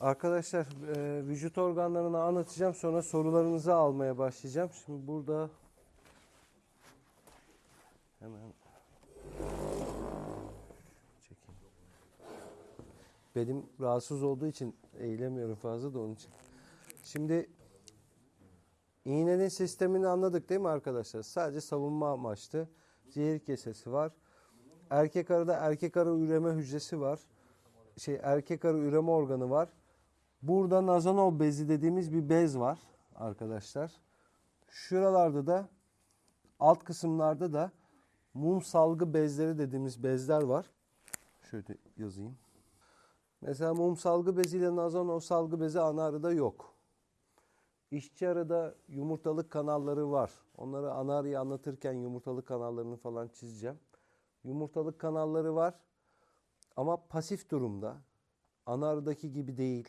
Arkadaşlar e, vücut organlarını anlatacağım sonra sorularınızı almaya başlayacağım. Şimdi burada hemen çekeyim. Benim rahatsız olduğu için eğilemiyorum fazla da onun için. Şimdi iğnenin sistemini anladık değil mi arkadaşlar? Sadece savunma amaçlı. Zehir kesesi var. Erkek arıda erkek arı üreme hücresi var. Şey erkek arı üreme organı var. Burada nazanol bezi dediğimiz bir bez var arkadaşlar. Şuralarda da alt kısımlarda da mum salgı bezleri dediğimiz bezler var. Şöyle yazayım. Mesela mum salgı beziyle nazanol salgı bezi ana arıda yok. İşçi arıda yumurtalık kanalları var. Onları ana arıyı anlatırken yumurtalık kanallarını falan çizeceğim. Yumurtalık kanalları var ama pasif durumda. Ana arıdaki gibi değil.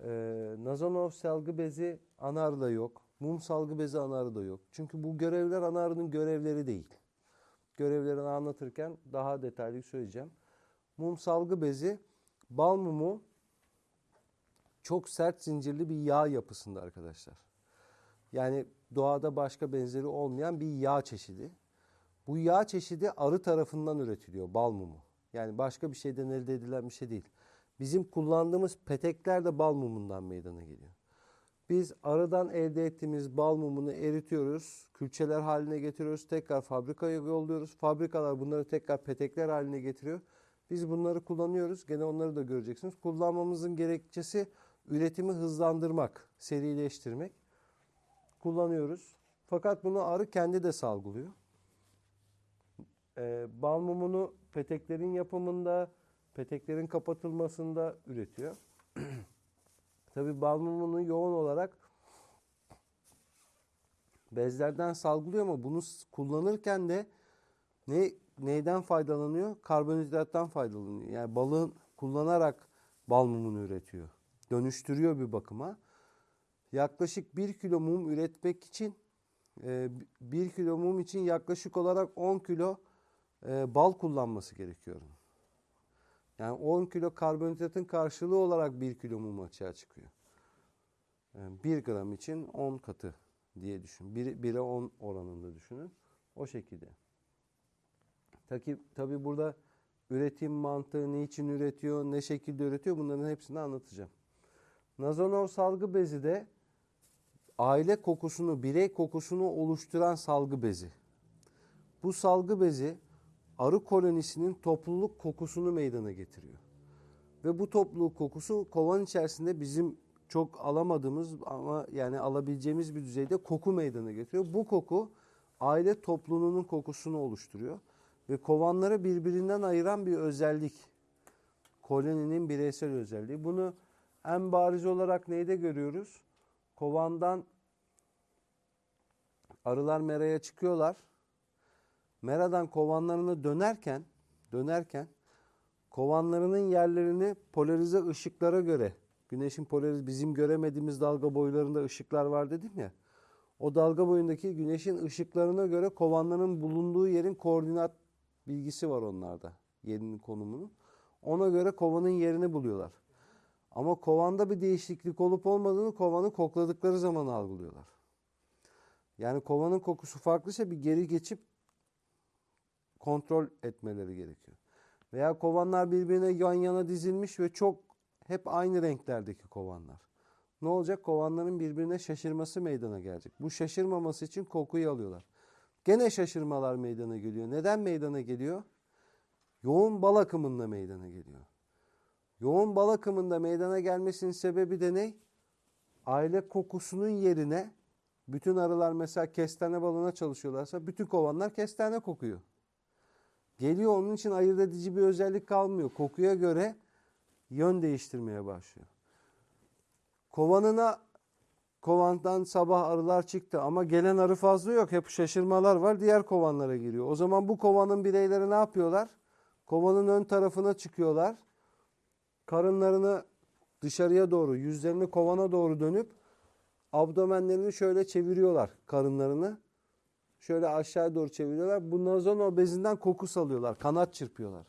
Ee, Nazanov salgı bezi ana arıda yok. Mum salgı bezi ana arıda yok. Çünkü bu görevler ana arının görevleri değil. Görevlerini anlatırken daha detaylı söyleyeceğim. Mum salgı bezi bal mumu çok sert zincirli bir yağ yapısında arkadaşlar. Yani doğada başka benzeri olmayan bir yağ çeşidi. Bu yağ çeşidi arı tarafından üretiliyor bal mumu. Yani başka bir şeyden elde edilen bir şey değil. Bizim kullandığımız petekler de bal mumundan meydana geliyor. Biz arıdan elde ettiğimiz bal mumunu eritiyoruz, külçeler haline getiriyoruz, tekrar fabrikaya yolluyoruz. Fabrikalar bunları tekrar petekler haline getiriyor. Biz bunları kullanıyoruz. Gene onları da göreceksiniz. Kullanmamızın gerekçesi üretimi hızlandırmak, serileştirmek. Kullanıyoruz. Fakat bunu arı kendi de salgılıyor. Ee, bal mumunu peteklerin yapımında, peteklerin kapatılmasında üretiyor. Tabi bal mumunu yoğun olarak bezlerden salgılıyor ama bunu kullanırken de ne neyden faydalanıyor? Karbonhidrattan faydalanıyor. Yani balığın kullanarak bal mumunu üretiyor. Dönüştürüyor bir bakıma. Yaklaşık 1 kilo mum üretmek için 1 kilo mum için yaklaşık olarak 10 kilo e, bal kullanması gerekiyor. Yani 10 kilo karbonhidratın karşılığı olarak 1 kilo mum açığa çıkıyor. Yani 1 gram için 10 katı diye düşün. 1, 1'e 10 oranında düşünün. O şekilde. Tabi, tabi burada üretim mantığı, niçin üretiyor, ne şekilde üretiyor bunların hepsini anlatacağım. Nazonol salgı bezi de aile kokusunu, birey kokusunu oluşturan salgı bezi. Bu salgı bezi arı kolonisinin topluluk kokusunu meydana getiriyor. Ve bu topluluk kokusu kovan içerisinde bizim çok alamadığımız ama yani alabileceğimiz bir düzeyde koku meydana getiriyor. Bu koku aile topluluğunun kokusunu oluşturuyor. Ve kovanları birbirinden ayıran bir özellik. Koloninin bireysel özelliği. Bunu en bariz olarak neyde görüyoruz? Kovandan arılar meraya çıkıyorlar. Meradan kovanlarını dönerken dönerken kovanlarının yerlerini polarize ışıklara göre güneşin polarize bizim göremediğimiz dalga boylarında ışıklar var dedim ya. O dalga boyundaki güneşin ışıklarına göre kovanların bulunduğu yerin koordinat bilgisi var onlarda. Yerinin konumunu. Ona göre kovanın yerini buluyorlar. Ama kovanda bir değişiklik olup olmadığını kovanı kokladıkları zaman algılıyorlar. Yani kovanın kokusu farklıysa bir geri geçip kontrol etmeleri gerekiyor. Veya kovanlar birbirine yan yana dizilmiş ve çok hep aynı renklerdeki kovanlar. Ne olacak? Kovanların birbirine şaşırması meydana gelecek. Bu şaşırmaması için kokuyu alıyorlar. Gene şaşırmalar meydana geliyor. Neden meydana geliyor? Yoğun bal akımında meydana geliyor. Yoğun bal akımında meydana gelmesinin sebebi de ne? Aile kokusunun yerine bütün arılar mesela kestane balına çalışıyorlarsa bütün kovanlar kestane kokuyor. Geliyor onun için ayırt edici bir özellik kalmıyor. Kokuya göre yön değiştirmeye başlıyor. Kovanına kovandan sabah arılar çıktı ama gelen arı fazla yok. Hep şaşırmalar var. Diğer kovanlara giriyor. O zaman bu kovanın bireyleri ne yapıyorlar? Kovanın ön tarafına çıkıyorlar. Karınlarını dışarıya doğru, yüzlerini kovana doğru dönüp abdomenlerini şöyle çeviriyorlar karınlarını. Şöyle aşağı doğru çeviriyorlar. Bu nazon bezinden koku salıyorlar. Kanat çırpıyorlar.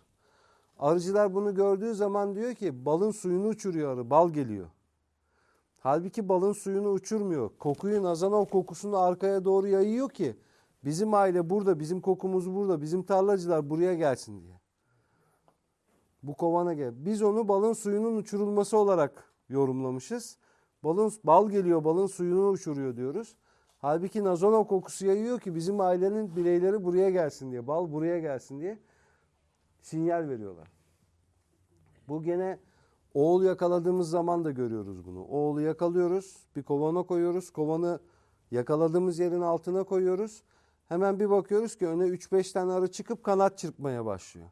Arıcılar bunu gördüğü zaman diyor ki balın suyunu uçuruyor arı, bal geliyor. Halbuki balın suyunu uçurmuyor. Kokuyu nazanov kokusunu arkaya doğru yayıyor ki bizim aile burada, bizim kokumuz burada, bizim tarlacılar buraya gelsin diye. Bu kovana gel. Biz onu balın suyunun uçurulması olarak yorumlamışız. Balın bal geliyor, balın suyunu uçuruyor diyoruz. Halbuki nazonov kokusu yayıyor ki bizim ailenin bireyleri buraya gelsin diye, bal buraya gelsin diye sinyal veriyorlar. Bu gene oğul yakaladığımız zaman da görüyoruz bunu. Oğlu yakalıyoruz, bir kovana koyuyoruz. Kovanı yakaladığımız yerin altına koyuyoruz. Hemen bir bakıyoruz ki öne 3-5 tane arı çıkıp kanat çırpmaya başlıyor.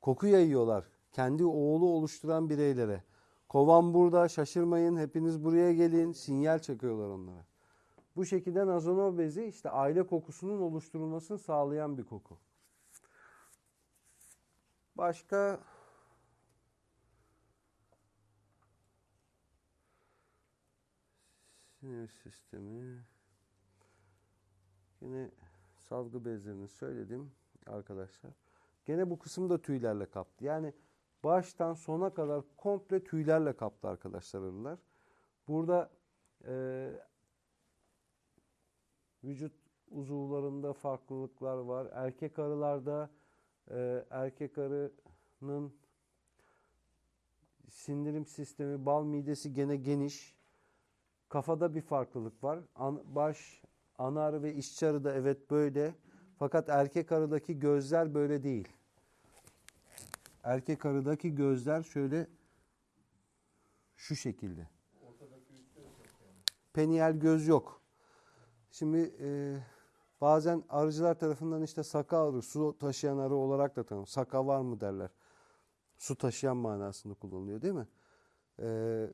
Koku yayıyorlar kendi oğlu oluşturan bireylere. Kovan burada şaşırmayın hepiniz buraya gelin sinyal çekiyorlar onlara. Bu şekilde nazonov bezi işte aile kokusunun oluşturulmasını sağlayan bir koku. Başka sinir sistemi yine salgı bezlerini söyledim arkadaşlar. Gene bu kısım da tüylerle kaplı. Yani baştan sona kadar komple tüylerle kaplı arkadaşlar arılar. Burada e, vücut uzuvlarında farklılıklar var. Erkek arılarda e, erkek arının sindirim sistemi, bal midesi gene geniş. Kafada bir farklılık var. An, baş, ana arı ve işçi arı da evet böyle. Fakat erkek arıdaki gözler böyle değil. Erkek arıdaki gözler şöyle şu şekilde. Peniyel göz yok. Şimdi e, bazen arıcılar tarafından işte saka arı, su taşıyan arı olarak da tanım. Saka var mı derler. Su taşıyan manasında kullanılıyor değil mi? Ee,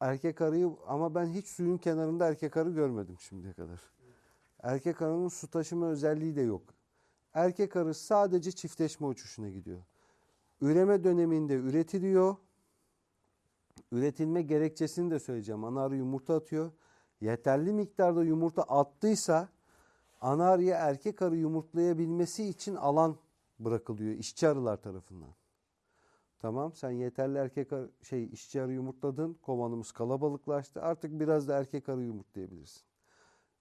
erkek arıyı ama ben hiç suyun kenarında erkek arı görmedim şimdiye kadar. Erkek arının su taşıma özelliği de yok. Erkek arı sadece çiftleşme uçuşuna gidiyor. Üreme döneminde üretiliyor. Üretilme gerekçesini de söyleyeceğim. Ana arı yumurta atıyor. Yeterli miktarda yumurta attıysa ana arıya erkek arı yumurtlayabilmesi için alan bırakılıyor işçi arılar tarafından. Tamam sen yeterli erkek arı, şey işçi arı yumurtladın. Kovanımız kalabalıklaştı. Artık biraz da erkek arı yumurtlayabilirsin.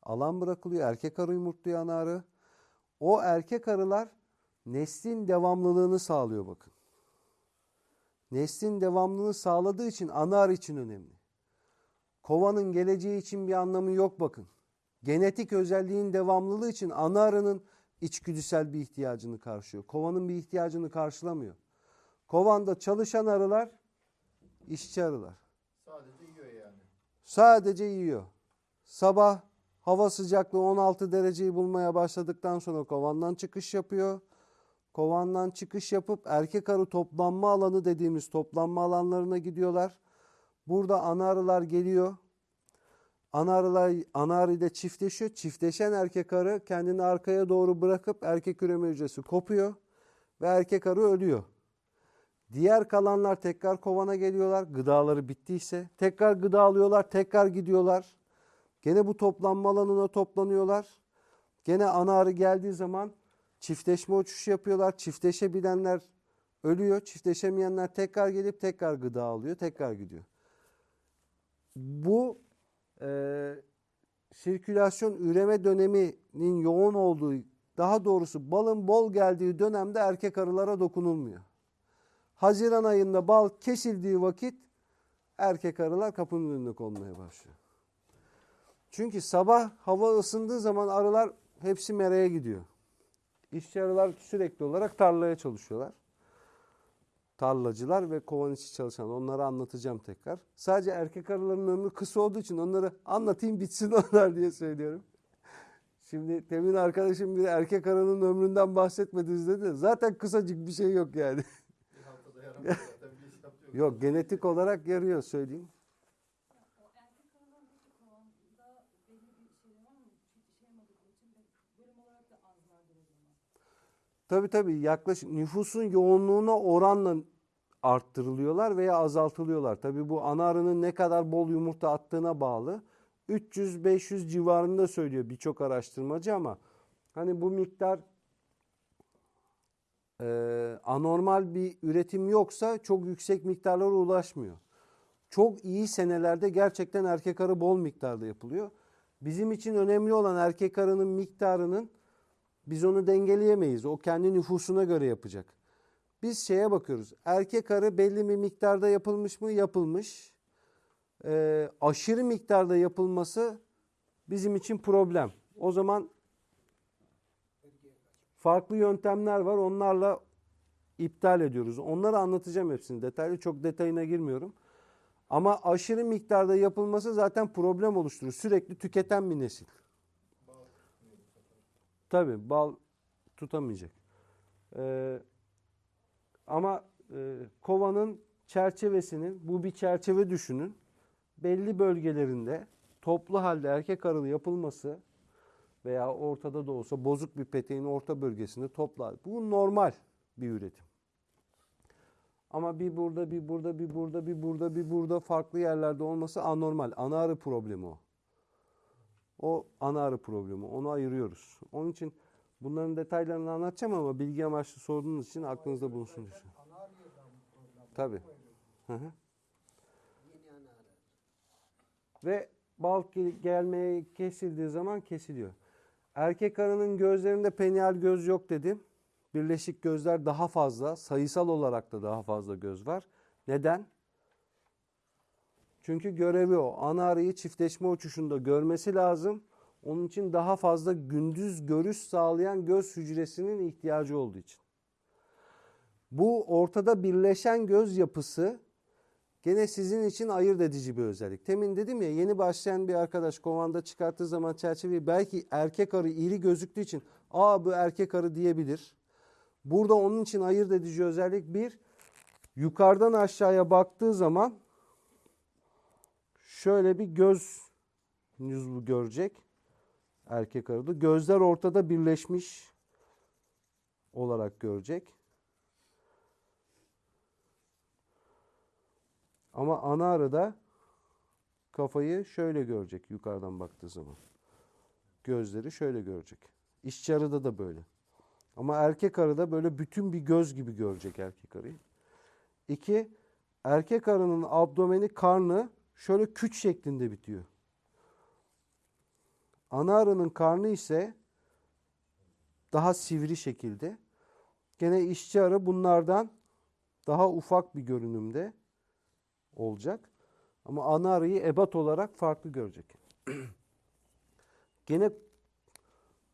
Alan bırakılıyor. Erkek arı yumurtluyor ana arı. O erkek arılar neslin devamlılığını sağlıyor bakın. Neslin devamlılığını sağladığı için ana arı için önemli. Kovanın geleceği için bir anlamı yok bakın. Genetik özelliğin devamlılığı için ana arının içgüdüsel bir ihtiyacını karşılıyor. Kovanın bir ihtiyacını karşılamıyor. Kovanda çalışan arılar işçi arılar. Sadece yiyor yani. Sadece yiyor. Sabah hava sıcaklığı 16 dereceyi bulmaya başladıktan sonra kovandan çıkış yapıyor. Kovandan çıkış yapıp erkek arı toplanma alanı dediğimiz toplanma alanlarına gidiyorlar. Burada ana arılar geliyor. Ana arılar ana arı ile çiftleşiyor. Çiftleşen erkek arı kendini arkaya doğru bırakıp erkek üreme hücresi kopuyor ve erkek arı ölüyor. Diğer kalanlar tekrar kovana geliyorlar. Gıdaları bittiyse tekrar gıda alıyorlar, tekrar gidiyorlar. Gene bu toplanma alanına toplanıyorlar. Gene ana arı geldiği zaman çiftleşme uçuşu yapıyorlar. Çiftleşebilenler ölüyor. Çiftleşemeyenler tekrar gelip tekrar gıda alıyor, tekrar gidiyor. Bu e, sirkülasyon üreme döneminin yoğun olduğu, daha doğrusu balın bol geldiği dönemde erkek arılara dokunulmuyor. Haziran ayında bal kesildiği vakit erkek arılar kapının önüne konmaya başlıyor. Çünkü sabah hava ısındığı zaman arılar hepsi meraya gidiyor. İşçi arılar sürekli olarak tarlaya çalışıyorlar. Tarlacılar ve kovan içi çalışan onları anlatacağım tekrar. Sadece erkek arıların ömrü kısa olduğu için onları anlatayım bitsin onlar diye söylüyorum. Şimdi temin arkadaşım bir erkek arının ömründen bahsetmediniz dedi. Zaten kısacık bir şey yok yani. Yok genetik olarak yarıyor söyleyeyim. O erkek aralarındaki kovanda belli bir şey var mı? Yetişemedikleri için de bölüm olarak da azlardır o zaman. Tabii tabii yaklaşık nüfusun yoğunluğuna oranla arttırılıyorlar veya azaltılıyorlar. Tabii bu ana arının ne kadar bol yumurta attığına bağlı. 300-500 civarında söylüyor birçok araştırmacı ama hani bu miktar e, anormal bir üretim yoksa çok yüksek miktarlara ulaşmıyor. Çok iyi senelerde gerçekten erkek arı bol miktarda yapılıyor. Bizim için önemli olan erkek arının miktarının biz onu dengeleyemeyiz. O kendi nüfusuna göre yapacak. Biz şeye bakıyoruz. Erkek arı belli bir miktarda yapılmış mı? Yapılmış. Ee, aşırı miktarda yapılması bizim için problem. O zaman farklı yöntemler var. Onlarla iptal ediyoruz. Onları anlatacağım hepsini detaylı. Çok detayına girmiyorum. Ama aşırı miktarda yapılması zaten problem oluşturur. Sürekli tüketen bir nesil. Tabii bal tutamayacak. Ee, ama e, kovanın çerçevesinin, bu bir çerçeve düşünün. Belli bölgelerinde toplu halde erkek arılı yapılması veya ortada da olsa bozuk bir peteğin orta bölgesinde toplu halde. Bu normal bir üretim. Ama bir burada, bir burada, bir burada, bir burada, bir burada farklı yerlerde olması anormal. Ana arı problemi o. O ana arı problemi. Onu ayırıyoruz. Onun için bunların detaylarını anlatacağım ama bilgi amaçlı sorduğunuz için aklınızda bulunsun. diye. Tabii. Hı hı. Ve bal gel- gelmeye kesildiği zaman kesiliyor. Erkek arının gözlerinde penial göz yok dedim. Birleşik gözler daha fazla. Sayısal olarak da daha fazla göz var. Neden? Çünkü görevi o. Ana arıyı çiftleşme uçuşunda görmesi lazım. Onun için daha fazla gündüz görüş sağlayan göz hücresinin ihtiyacı olduğu için. Bu ortada birleşen göz yapısı gene sizin için ayırt edici bir özellik. Temin dedim ya yeni başlayan bir arkadaş kovanda çıkarttığı zaman çerçeveyi belki erkek arı iri gözüktüğü için aa bu erkek arı diyebilir. Burada onun için ayırt edici özellik bir yukarıdan aşağıya baktığı zaman şöyle bir göz yüzü görecek erkek arıda. Gözler ortada birleşmiş olarak görecek. Ama ana arıda kafayı şöyle görecek yukarıdan baktığı zaman. Gözleri şöyle görecek. İşçi arıda da böyle. Ama erkek arıda böyle bütün bir göz gibi görecek erkek arıyı. İki, erkek arının abdomeni, karnı şöyle küç şeklinde bitiyor. Ana arının karnı ise daha sivri şekilde. Gene işçi arı bunlardan daha ufak bir görünümde olacak. Ama ana arıyı ebat olarak farklı görecek. Gene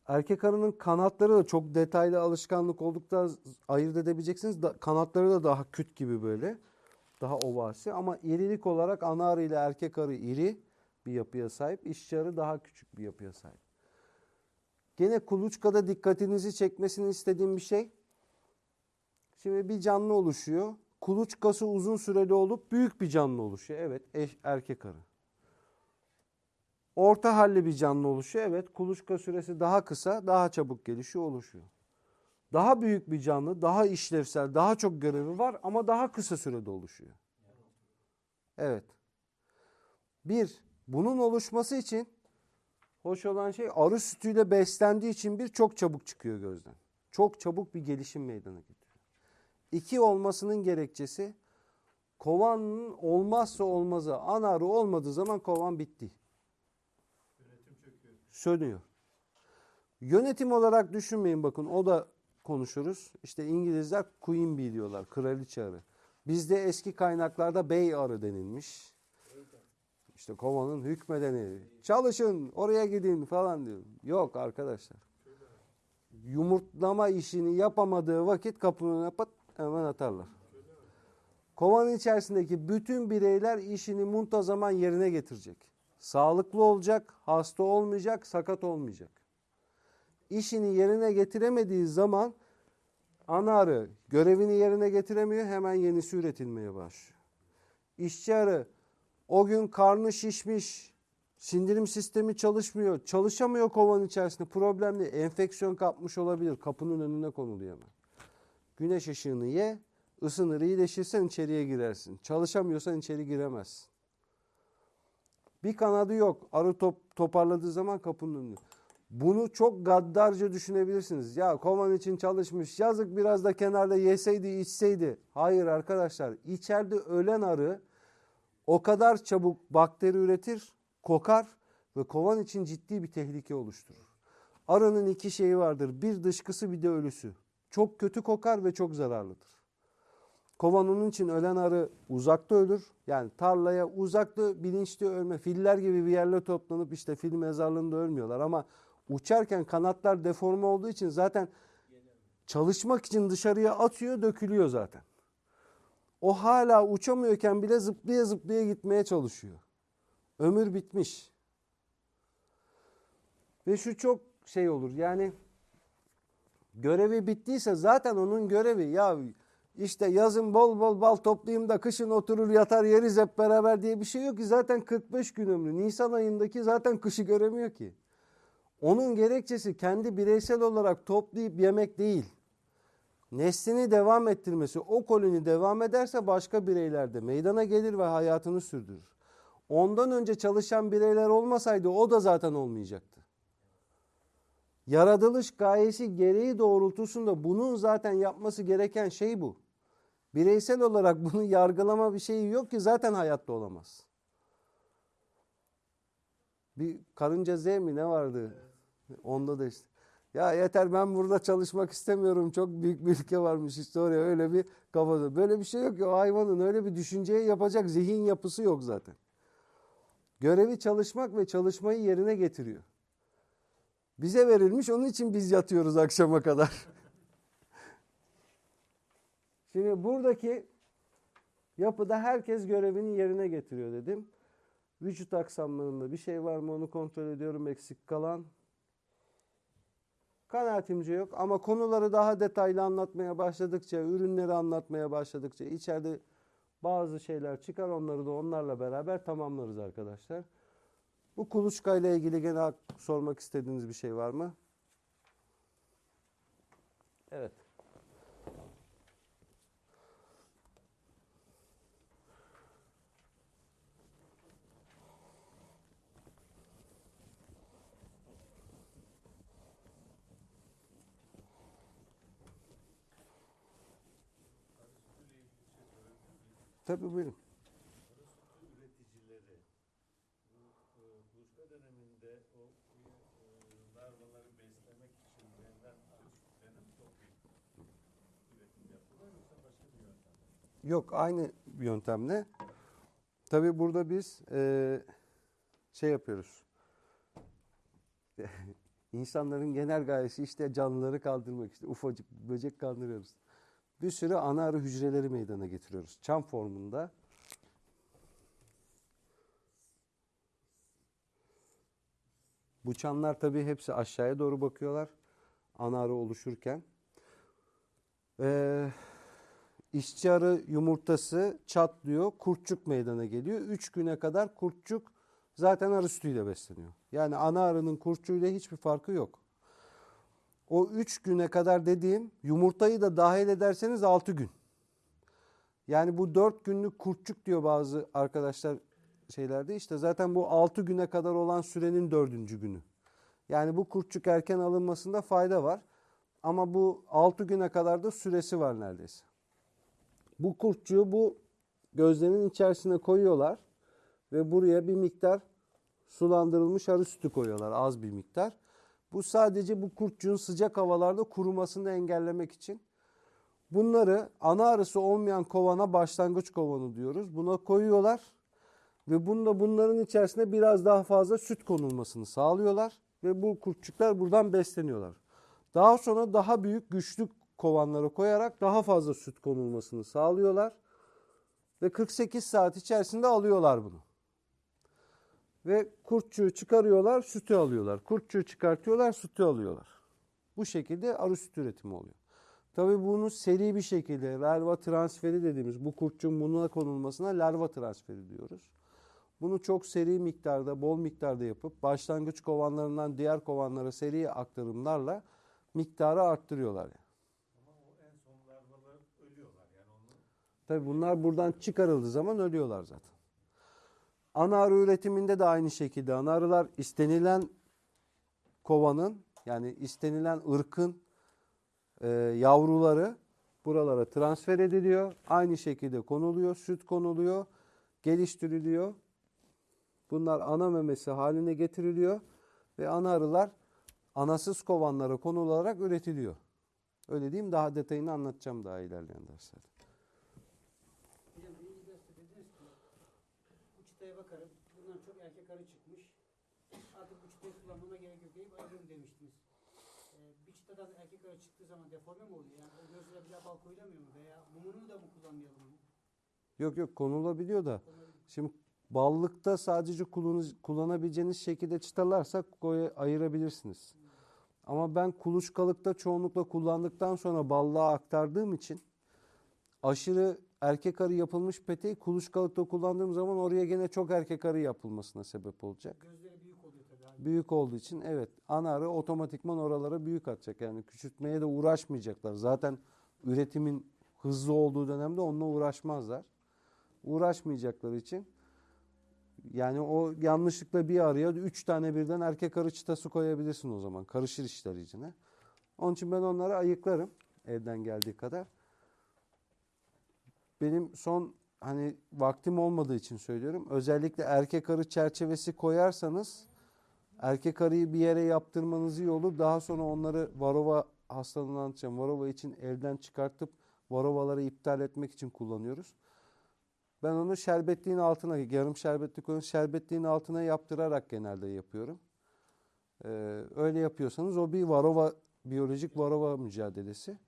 erkek arının kanatları da çok detaylı alışkanlık oldukta ayırt edebileceksiniz. Da, kanatları da daha küt gibi böyle. Daha ovasi ama irilik olarak ana arı ile erkek arı iri bir yapıya sahip. İşçi arı daha küçük bir yapıya sahip. Gene kuluçkada dikkatinizi çekmesini istediğim bir şey. Şimdi bir canlı oluşuyor. Kuluçkası uzun süreli olup büyük bir canlı oluşuyor. Evet eş, erkek arı. Orta halli bir canlı oluşuyor. Evet kuluçka süresi daha kısa, daha çabuk gelişiyor, oluşuyor. Daha büyük bir canlı, daha işlevsel, daha çok görevi var ama daha kısa sürede oluşuyor. Evet. Bir, bunun oluşması için hoş olan şey arı sütüyle beslendiği için bir çok çabuk çıkıyor gözden. Çok çabuk bir gelişim meydana getiriyor. İki olmasının gerekçesi kovanın olmazsa olmazı ana arı olmadığı zaman kovan bitti. Yönetim çöküyor. Sönüyor. Yönetim olarak düşünmeyin bakın o da konuşuruz. İşte İngilizler queen bee diyorlar. Kraliçe arı. Bizde eski kaynaklarda bey arı denilmiş. İşte kovanın hükmedeni. Çalışın oraya gidin falan diyor. Yok arkadaşlar. Yumurtlama işini yapamadığı vakit kapının önüne pat hemen atarlar. Kovanın içerisindeki bütün bireyler işini muntazaman yerine getirecek. Sağlıklı olacak, hasta olmayacak, sakat olmayacak. İşini yerine getiremediği zaman ana arı görevini yerine getiremiyor, hemen yenisi üretilmeye başlıyor. İşçi arı o gün karnı şişmiş, sindirim sistemi çalışmıyor, çalışamıyor kovanın içerisinde. Problemli, enfeksiyon kapmış olabilir, kapının önüne konuluyor hemen. Güneş ışığını ye, ısınır, iyileşirsen içeriye girersin. Çalışamıyorsan içeri giremezsin. Bir kanadı yok. Arı top, toparladığı zaman kapının önünde. Bunu çok gaddarca düşünebilirsiniz. Ya kovan için çalışmış yazık biraz da kenarda yeseydi içseydi. Hayır arkadaşlar içeride ölen arı o kadar çabuk bakteri üretir, kokar ve kovan için ciddi bir tehlike oluşturur. Arının iki şeyi vardır. Bir dışkısı bir de ölüsü. Çok kötü kokar ve çok zararlıdır. Kovan onun için ölen arı uzakta ölür. Yani tarlaya uzakta bilinçli ölme. Filler gibi bir yerle toplanıp işte fil mezarlığında ölmüyorlar. Ama uçarken kanatlar deforme olduğu için zaten çalışmak için dışarıya atıyor dökülüyor zaten. O hala uçamıyorken bile zıplaya zıplaya gitmeye çalışıyor. Ömür bitmiş. Ve şu çok şey olur yani görevi bittiyse zaten onun görevi ya işte yazın bol bol bal toplayayım da kışın oturur yatar yeriz hep beraber diye bir şey yok ki zaten 45 gün ömrü. Nisan ayındaki zaten kışı göremiyor ki. Onun gerekçesi kendi bireysel olarak toplayıp yemek değil. Neslini devam ettirmesi, o koloni devam ederse başka bireyler de meydana gelir ve hayatını sürdürür. Ondan önce çalışan bireyler olmasaydı o da zaten olmayacaktı. Yaratılış gayesi gereği doğrultusunda bunun zaten yapması gereken şey bu. Bireysel olarak bunu yargılama bir şeyi yok ki zaten hayatta olamaz. Bir karınca Z mi ne vardı? Onda da işte. Ya yeter ben burada çalışmak istemiyorum. Çok büyük bir ülke varmış işte oraya öyle bir kafada. Böyle bir şey yok ki o hayvanın öyle bir düşünceye yapacak zihin yapısı yok zaten. Görevi çalışmak ve çalışmayı yerine getiriyor. Bize verilmiş onun için biz yatıyoruz akşama kadar. Şimdi buradaki yapıda herkes görevini yerine getiriyor dedim. Vücut aksamlarında bir şey var mı onu kontrol ediyorum eksik kalan. Kanaatimce yok ama konuları daha detaylı anlatmaya başladıkça, ürünleri anlatmaya başladıkça içeride bazı şeyler çıkar onları da onlarla beraber tamamlarız arkadaşlar. Bu kuluçka ile ilgili gene sormak istediğiniz bir şey var mı? Evet. Tabii buyurun. üreticileri bu e, kuluçka döneminde o e, larvaları beslemek için verilen mi toplayıp üretim yapıyorlar yoksa başka bir yöntem? Yok aynı yöntemle. Tabii burada biz eee, şey yapıyoruz. İnsanların genel gayesi işte canlıları kaldırmak işte ufacık böcek kaldırıyoruz. Bir sürü ana arı hücreleri meydana getiriyoruz. Çam formunda. Bu çamlar tabii hepsi aşağıya doğru bakıyorlar. Ana arı oluşurken. Eee İşçi arı yumurtası çatlıyor, kurtçuk meydana geliyor. Üç güne kadar kurtçuk zaten arı sütüyle besleniyor. Yani ana arının kurtçuğuyla hiçbir farkı yok. O üç güne kadar dediğim yumurtayı da dahil ederseniz altı gün. Yani bu dört günlük kurtçuk diyor bazı arkadaşlar şeylerde. İşte zaten bu altı güne kadar olan sürenin dördüncü günü. Yani bu kurtçuk erken alınmasında fayda var. Ama bu altı güne kadar da süresi var neredeyse. Bu kurtçuğu bu gözlemin içerisine koyuyorlar ve buraya bir miktar sulandırılmış arı sütü koyuyorlar az bir miktar. Bu sadece bu kurtçuğun sıcak havalarda kurumasını engellemek için. Bunları ana arısı olmayan kovana başlangıç kovanı diyoruz. Buna koyuyorlar ve bunda bunların içerisine biraz daha fazla süt konulmasını sağlıyorlar ve bu kurtçuklar buradan besleniyorlar. Daha sonra daha büyük güçlü kovanlara koyarak daha fazla süt konulmasını sağlıyorlar. Ve 48 saat içerisinde alıyorlar bunu. Ve kurtçuğu çıkarıyorlar, sütü alıyorlar. Kurtçuğu çıkartıyorlar, sütü alıyorlar. Bu şekilde arı süt üretimi oluyor. Tabii bunu seri bir şekilde larva transferi dediğimiz bu kurtçuğun bununla konulmasına larva transferi diyoruz. Bunu çok seri miktarda, bol miktarda yapıp başlangıç kovanlarından diğer kovanlara seri aktarımlarla miktarı arttırıyorlar. Yani. Ama o en son larvalar ölüyorlar yani onu Tabii bunlar buradan çıkarıldığı zaman ölüyorlar zaten. Ana arı üretiminde de aynı şekilde ana arılar istenilen kovanın yani istenilen ırkın e, yavruları buralara transfer ediliyor. Aynı şekilde konuluyor, süt konuluyor, geliştiriliyor. Bunlar ana memesi haline getiriliyor ve ana arılar anasız kovanlara konularak üretiliyor. Öyle diyeyim daha detayını anlatacağım daha ilerleyen derslerde. Hocam birinci derste dediniz ki bu çıtaya bakarım. Bundan çok erkek arı çıkmış. Artık bu çıtayı kullanmama gerek yok deyip ayrılırım demiştiniz. Ee, bir çıtadan erkek arı çıktığı zaman deforme mi oluyor? Yani o gözlere bir daha bal koyulamıyor mu? Veya mumunu da mı kullanmayalım? Yok yok konulabiliyor da şimdi ballıkta sadece kullanabileceğiniz şekilde çıtalarsa ayırabilirsiniz. Ama ben kuluçkalıkta çoğunlukla kullandıktan sonra ballığa aktardığım için aşırı erkek arı yapılmış peteği kuluçkalıkta kullandığım zaman oraya gene çok erkek arı yapılmasına sebep olacak. Gözleri büyük olduğu için evet ana arı otomatikman oralara büyük atacak. Yani küçültmeye de uğraşmayacaklar. Zaten üretimin hızlı olduğu dönemde onunla uğraşmazlar. Uğraşmayacakları için yani o yanlışlıkla bir arıya üç tane birden erkek arı çıtası koyabilirsin o zaman. Karışır işler içine. Onun için ben onları ayıklarım elden geldiği kadar. Benim son hani vaktim olmadığı için söylüyorum. Özellikle erkek arı çerçevesi koyarsanız erkek arıyı bir yere yaptırmanız iyi olur. Daha sonra onları varova hastalığını anlatacağım. Varova için elden çıkartıp varovaları iptal etmek için kullanıyoruz. Ben onu şerbetliğin altına, yarım şerbetlik onu şerbetliğin altına yaptırarak genelde yapıyorum. Ee, öyle yapıyorsanız o bir varova, biyolojik varova mücadelesi.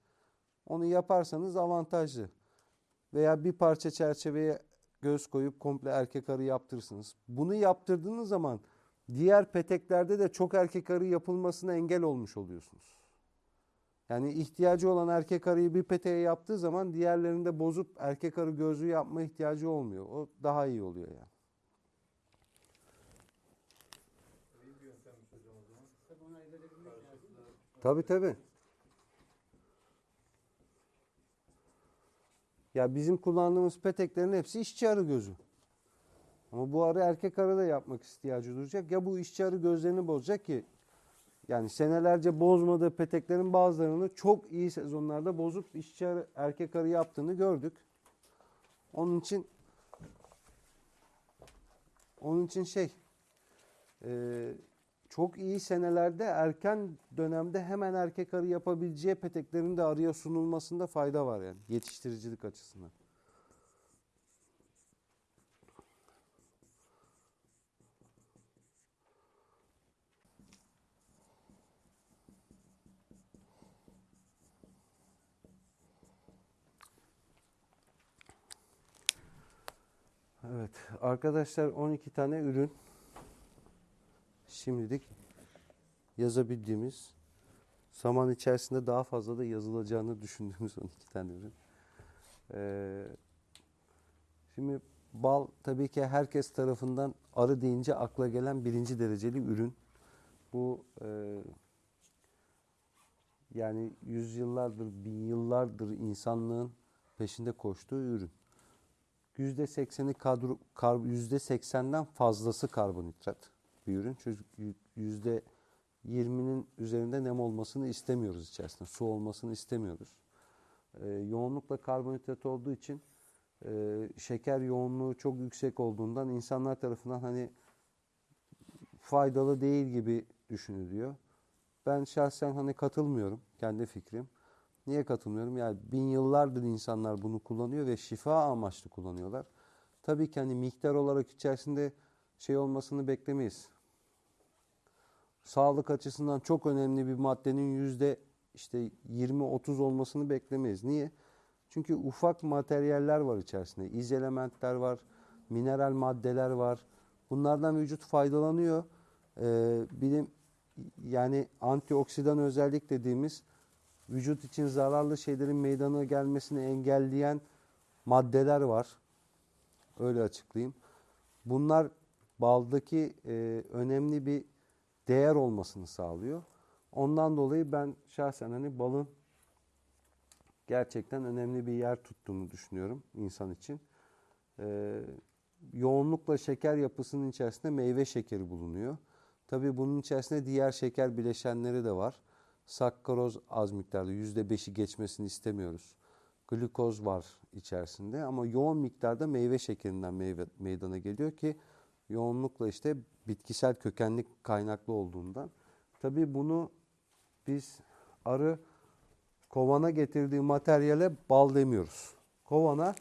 Onu yaparsanız avantajlı. Veya bir parça çerçeveye göz koyup komple erkek arı yaptırırsınız. Bunu yaptırdığınız zaman diğer peteklerde de çok erkek arı yapılmasına engel olmuş oluyorsunuz. Yani ihtiyacı olan erkek arıyı bir peteğe yaptığı zaman diğerlerinde bozup erkek arı gözlüğü yapma ihtiyacı olmuyor. O daha iyi oluyor yani. Tabii tabii. Ya bizim kullandığımız peteklerin hepsi işçi arı gözü. Ama bu arı erkek arı da yapmak ihtiyacı duyacak. Ya bu işçi arı gözlerini bozacak ki yani senelerce bozmadığı peteklerin bazılarını çok iyi sezonlarda bozup işçi arı, erkek arı yaptığını gördük. Onun için onun için şey eee çok iyi senelerde erken dönemde hemen erkek arı yapabileceği peteklerin de arıya sunulmasında fayda var yani yetiştiricilik açısından. Evet arkadaşlar 12 tane ürün şimdilik yazabildiğimiz zaman içerisinde daha fazla da yazılacağını düşündüğümüz 12 tane ürün. Ee, şimdi bal tabii ki herkes tarafından arı deyince akla gelen birinci dereceli ürün. Bu e, yani yüzyıllardır, bin yıllardır insanlığın peşinde koştuğu ürün. Yüzde sekseni kadro, kar, yüzde seksenden fazlası karbonhidrat bir ürün. Çünkü yüzde yirminin üzerinde nem olmasını istemiyoruz içerisinde. Su olmasını istemiyoruz. Ee, yoğunlukla karbonhidrat olduğu için e, şeker yoğunluğu çok yüksek olduğundan insanlar tarafından hani faydalı değil gibi düşünülüyor. Ben şahsen hani katılmıyorum kendi fikrim. Niye katılmıyorum? Yani bin yıllardır insanlar bunu kullanıyor ve şifa amaçlı kullanıyorlar. Tabii ki hani miktar olarak içerisinde şey olmasını beklemeyiz. Sağlık açısından çok önemli bir maddenin yüzde işte 20-30 olmasını beklemeyiz. Niye? Çünkü ufak materyaller var içerisinde. İz elementler var, mineral maddeler var. Bunlardan vücut faydalanıyor. Ee, bilim yani antioksidan özellik dediğimiz vücut için zararlı şeylerin meydana gelmesini engelleyen maddeler var. Öyle açıklayayım. Bunlar baldaki e, önemli bir değer olmasını sağlıyor. Ondan dolayı ben şahsen hani balın gerçekten önemli bir yer tuttuğunu düşünüyorum insan için. Ee, yoğunlukla şeker yapısının içerisinde meyve şekeri bulunuyor. Tabii bunun içerisinde diğer şeker bileşenleri de var. Sakkaroz az miktarda %5'i geçmesini istemiyoruz. Glükoz var içerisinde ama yoğun miktarda meyve şekerinden meyve, meydana geliyor ki yoğunlukla işte bitkisel kökenlik kaynaklı olduğundan. Tabii bunu biz arı kovana getirdiği materyale bal demiyoruz. Kovana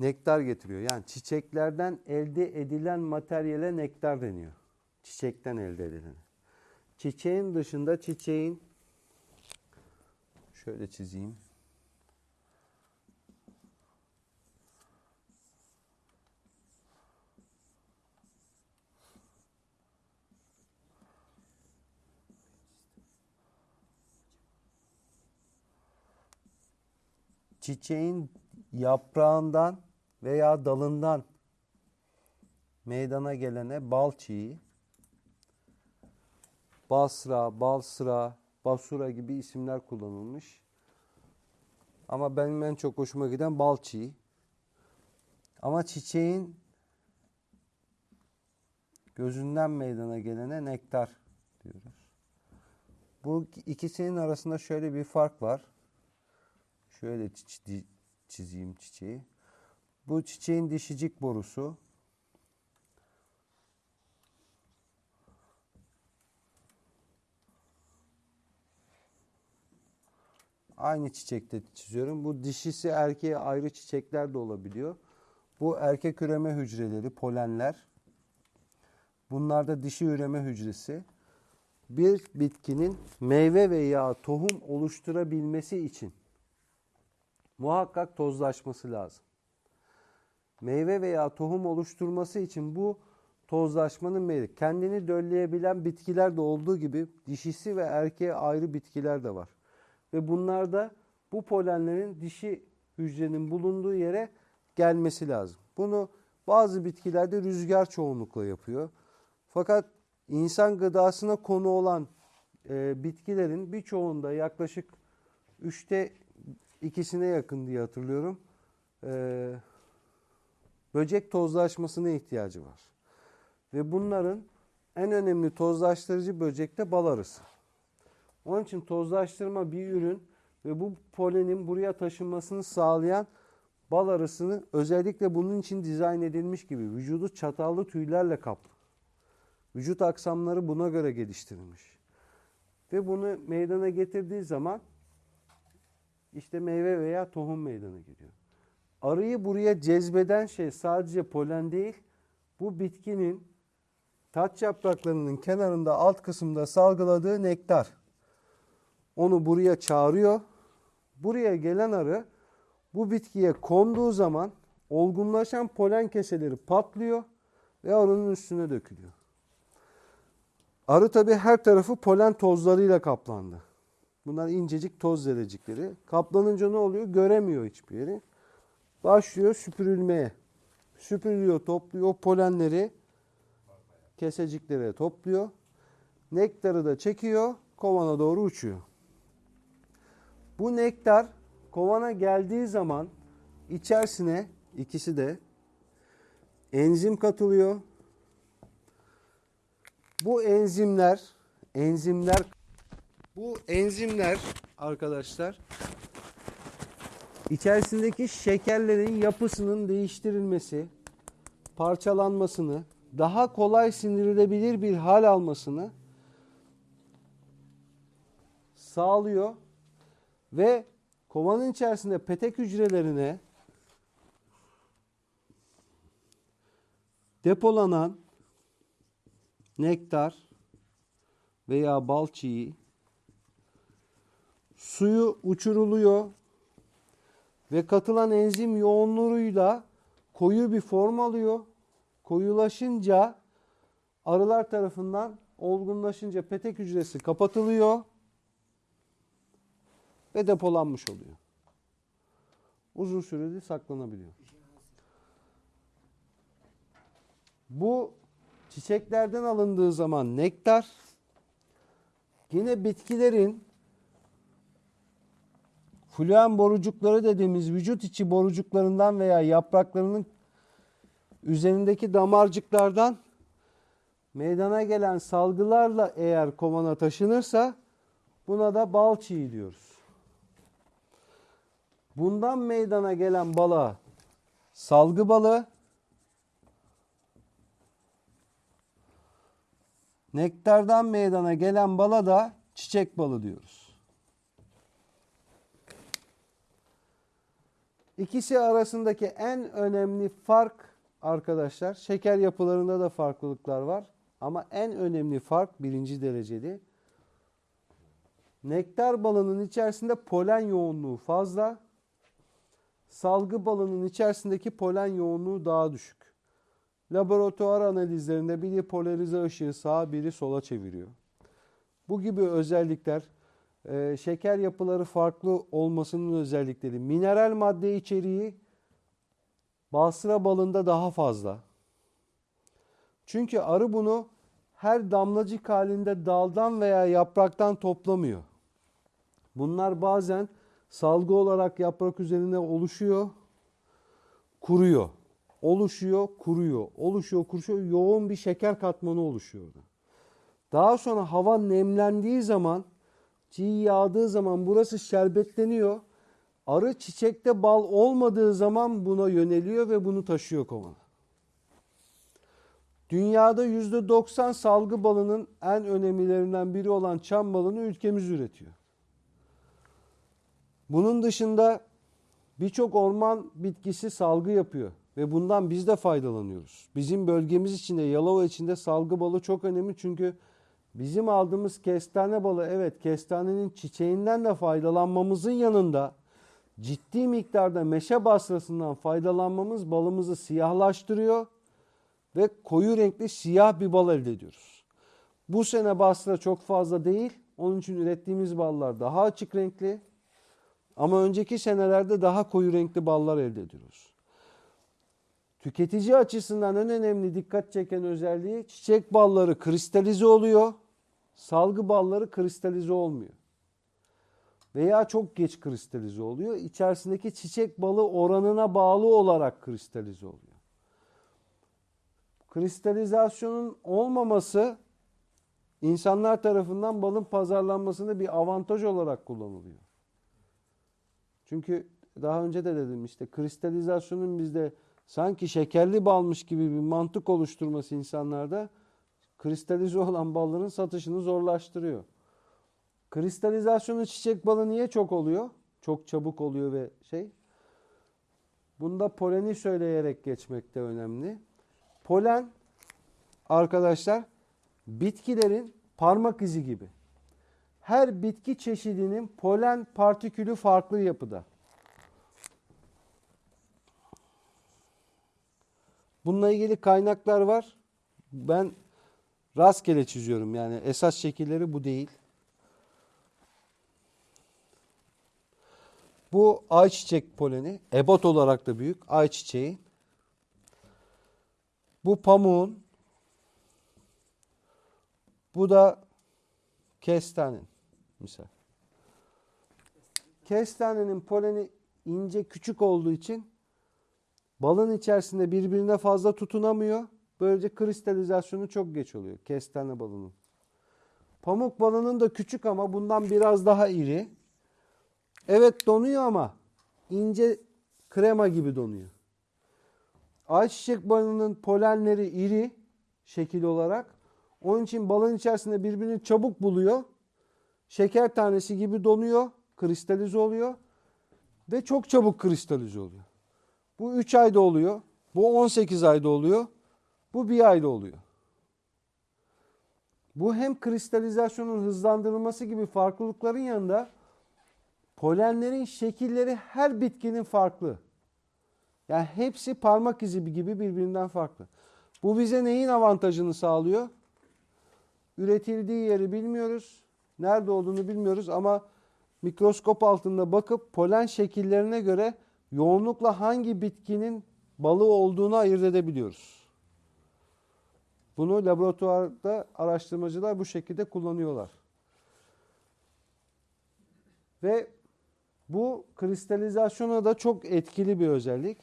nektar getiriyor. Yani çiçeklerden elde edilen materyale nektar deniyor. Çiçekten elde edilen. Çiçeğin dışında çiçeğin şöyle çizeyim. çiçeğin yaprağından veya dalından meydana gelene bal çiği, basra, balsıra, basura gibi isimler kullanılmış. Ama benim en çok hoşuma giden bal çiği. Ama çiçeğin gözünden meydana gelene nektar diyoruz. Bu ikisinin arasında şöyle bir fark var. Şöyle çi- çizeyim çiçeği. Bu çiçeğin dişicik borusu. Aynı çiçekte çiziyorum. Bu dişisi erkeğe ayrı çiçekler de olabiliyor. Bu erkek üreme hücreleri, polenler. Bunlar da dişi üreme hücresi. Bir bitkinin meyve veya tohum oluşturabilmesi için muhakkak tozlaşması lazım. Meyve veya tohum oluşturması için bu tozlaşmanın meyve. Kendini dölleyebilen bitkiler de olduğu gibi dişisi ve erkeğe ayrı bitkiler de var. Ve bunlarda bu polenlerin dişi hücrenin bulunduğu yere gelmesi lazım. Bunu bazı bitkilerde rüzgar çoğunlukla yapıyor. Fakat insan gıdasına konu olan e, bitkilerin birçoğunda yaklaşık üçte ikisine yakın diye hatırlıyorum. Ee, böcek tozlaşmasına ihtiyacı var. Ve bunların en önemli tozlaştırıcı böcek de bal arısı. Onun için tozlaştırma bir ürün ve bu polenin buraya taşınmasını sağlayan bal arısını özellikle bunun için dizayn edilmiş gibi vücudu çatallı tüylerle kaplı. Vücut aksamları buna göre geliştirilmiş. Ve bunu meydana getirdiği zaman işte meyve veya tohum meydana geliyor. Arıyı buraya cezbeden şey sadece polen değil, bu bitkinin taç yapraklarının kenarında alt kısımda salgıladığı nektar. Onu buraya çağırıyor. Buraya gelen arı bu bitkiye konduğu zaman olgunlaşan polen keseleri patlıyor ve arının üstüne dökülüyor. Arı tabi her tarafı polen tozlarıyla kaplandı. Bunlar incecik toz zerrecikleri. Kaplanınca ne oluyor? Göremiyor hiçbir yeri. Başlıyor süpürülmeye. Süpürülüyor, topluyor polenleri keseciklere topluyor. Nektarı da çekiyor, kovana doğru uçuyor. Bu nektar kovana geldiği zaman içerisine ikisi de enzim katılıyor. Bu enzimler enzimler bu enzimler arkadaşlar içerisindeki şekerlerin yapısının değiştirilmesi, parçalanmasını, daha kolay sindirilebilir bir hal almasını sağlıyor ve kovanın içerisinde petek hücrelerine depolanan nektar veya bal çiği suyu uçuruluyor ve katılan enzim yoğunluğuyla koyu bir form alıyor. Koyulaşınca arılar tarafından olgunlaşınca petek hücresi kapatılıyor ve depolanmış oluyor. Uzun sürede saklanabiliyor. Bu çiçeklerden alındığı zaman nektar, Yine bitkilerin fluen borucukları dediğimiz vücut içi borucuklarından veya yapraklarının üzerindeki damarcıklardan meydana gelen salgılarla eğer kovana taşınırsa buna da bal çiğ diyoruz. Bundan meydana gelen bala salgı balı, nektardan meydana gelen bala da çiçek balı diyoruz. İkisi arasındaki en önemli fark arkadaşlar, şeker yapılarında da farklılıklar var. Ama en önemli fark birinci dereceli. Nektar balının içerisinde polen yoğunluğu fazla. Salgı balının içerisindeki polen yoğunluğu daha düşük. Laboratuvar analizlerinde biri polarize ışığı sağa biri sola çeviriyor. Bu gibi özellikler e, şeker yapıları farklı olmasının özellikleri. Mineral madde içeriği Basra balında daha fazla. Çünkü arı bunu her damlacık halinde daldan veya yapraktan toplamıyor. Bunlar bazen salgı olarak yaprak üzerine oluşuyor, kuruyor. Oluşuyor, kuruyor. Oluşuyor, kuruyor. Yoğun bir şeker katmanı oluşuyor. Daha sonra hava nemlendiği zaman, çiğ yağdığı zaman burası şerbetleniyor. Arı çiçekte bal olmadığı zaman buna yöneliyor ve bunu taşıyor kovana. Dünyada %90 salgı balının en önemlilerinden biri olan çam balını ülkemiz üretiyor. Bunun dışında birçok orman bitkisi salgı yapıyor ve bundan biz de faydalanıyoruz. Bizim bölgemiz içinde, Yalova içinde salgı balı çok önemli çünkü bizim aldığımız kestane balı evet kestanenin çiçeğinden de faydalanmamızın yanında ciddi miktarda meşe basrasından faydalanmamız balımızı siyahlaştırıyor ve koyu renkli siyah bir bal elde ediyoruz. Bu sene basra çok fazla değil. Onun için ürettiğimiz ballar daha açık renkli. Ama önceki senelerde daha koyu renkli ballar elde ediyoruz. Tüketici açısından en önemli dikkat çeken özelliği çiçek balları kristalize oluyor. Salgı balları kristalize olmuyor veya çok geç kristalize oluyor. İçerisindeki çiçek balı oranına bağlı olarak kristalize oluyor. Kristalizasyonun olmaması insanlar tarafından balın pazarlanmasında bir avantaj olarak kullanılıyor. Çünkü daha önce de dedim işte kristalizasyonun bizde sanki şekerli balmış gibi bir mantık oluşturması insanlarda kristalize olan balların satışını zorlaştırıyor. Kristalizasyonu çiçek balı niye çok oluyor? Çok çabuk oluyor ve şey. Bunda poleni söyleyerek geçmek de önemli. Polen arkadaşlar bitkilerin parmak izi gibi. Her bitki çeşidinin polen partikülü farklı yapıda. Bununla ilgili kaynaklar var. Ben rastgele çiziyorum yani esas şekilleri bu değil. Bu ayçiçek poleni, ebat olarak da büyük ayçiçeği. Bu pamuğun, bu da kestanenin misal. Kestanenin poleni ince küçük olduğu için balın içerisinde birbirine fazla tutunamıyor. Böylece kristalizasyonu çok geç oluyor kestane balının. Pamuk balının da küçük ama bundan biraz daha iri. Evet donuyor ama ince krema gibi donuyor. Ayçiçek balının polenleri iri şekil olarak. Onun için balın içerisinde birbirini çabuk buluyor. Şeker tanesi gibi donuyor, kristalize oluyor ve çok çabuk kristalize oluyor. Bu 3 ayda oluyor. Bu 18 ayda oluyor. Bu 1 ayda oluyor. Bu hem kristalizasyonun hızlandırılması gibi farklılıkların yanında Polenlerin şekilleri her bitkinin farklı. Yani hepsi parmak izi gibi birbirinden farklı. Bu bize neyin avantajını sağlıyor? Üretildiği yeri bilmiyoruz. Nerede olduğunu bilmiyoruz ama mikroskop altında bakıp polen şekillerine göre yoğunlukla hangi bitkinin balı olduğunu ayırt edebiliyoruz. Bunu laboratuvarda araştırmacılar bu şekilde kullanıyorlar. Ve bu kristalizasyona da çok etkili bir özellik.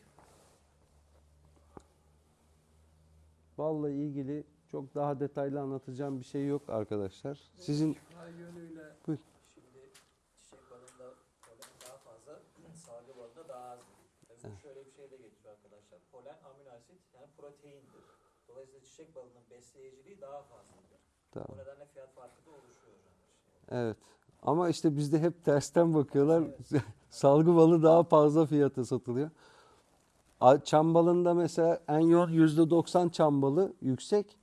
Balla ilgili çok daha detaylı anlatacağım bir şey yok arkadaşlar. Sizin yönüyle Buyur. şimdi çiçek balında polen daha fazla, salgı balında daha az. Tabii bu şöyle bir şey de getiriyor arkadaşlar. Polen amino asit yani proteindir. Dolayısıyla çiçek balının besleyiciliği daha fazladır. Tamam. O nedenle fiyat farkı da oluşuyor hocam. Evet. Ama işte bizde hep tersten bakıyorlar. Salgı balı daha fazla fiyata satılıyor. Çam balında mesela en yoğun %90 çam balı yüksek.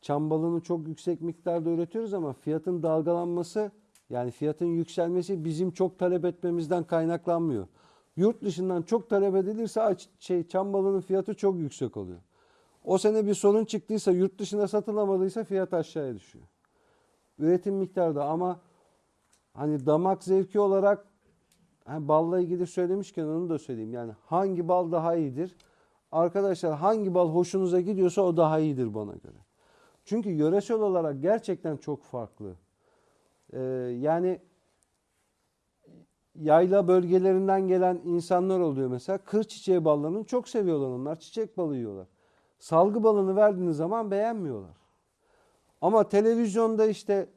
Çam balını çok yüksek miktarda üretiyoruz ama fiyatın dalgalanması yani fiyatın yükselmesi bizim çok talep etmemizden kaynaklanmıyor. Yurt dışından çok talep edilirse şey çam balının fiyatı çok yüksek oluyor. O sene bir sorun çıktıysa yurt dışına satılamadıysa fiyat aşağıya düşüyor. Üretim miktarı da ama hani damak zevki olarak hani balla ilgili söylemişken onu da söyleyeyim. Yani hangi bal daha iyidir? Arkadaşlar hangi bal hoşunuza gidiyorsa o daha iyidir bana göre. Çünkü yöresel olarak gerçekten çok farklı. Ee, yani yayla bölgelerinden gelen insanlar oluyor mesela. Kır çiçeği ballarını çok seviyorlar onlar. Çiçek balı yiyorlar. Salgı balını verdiğiniz zaman beğenmiyorlar. Ama televizyonda işte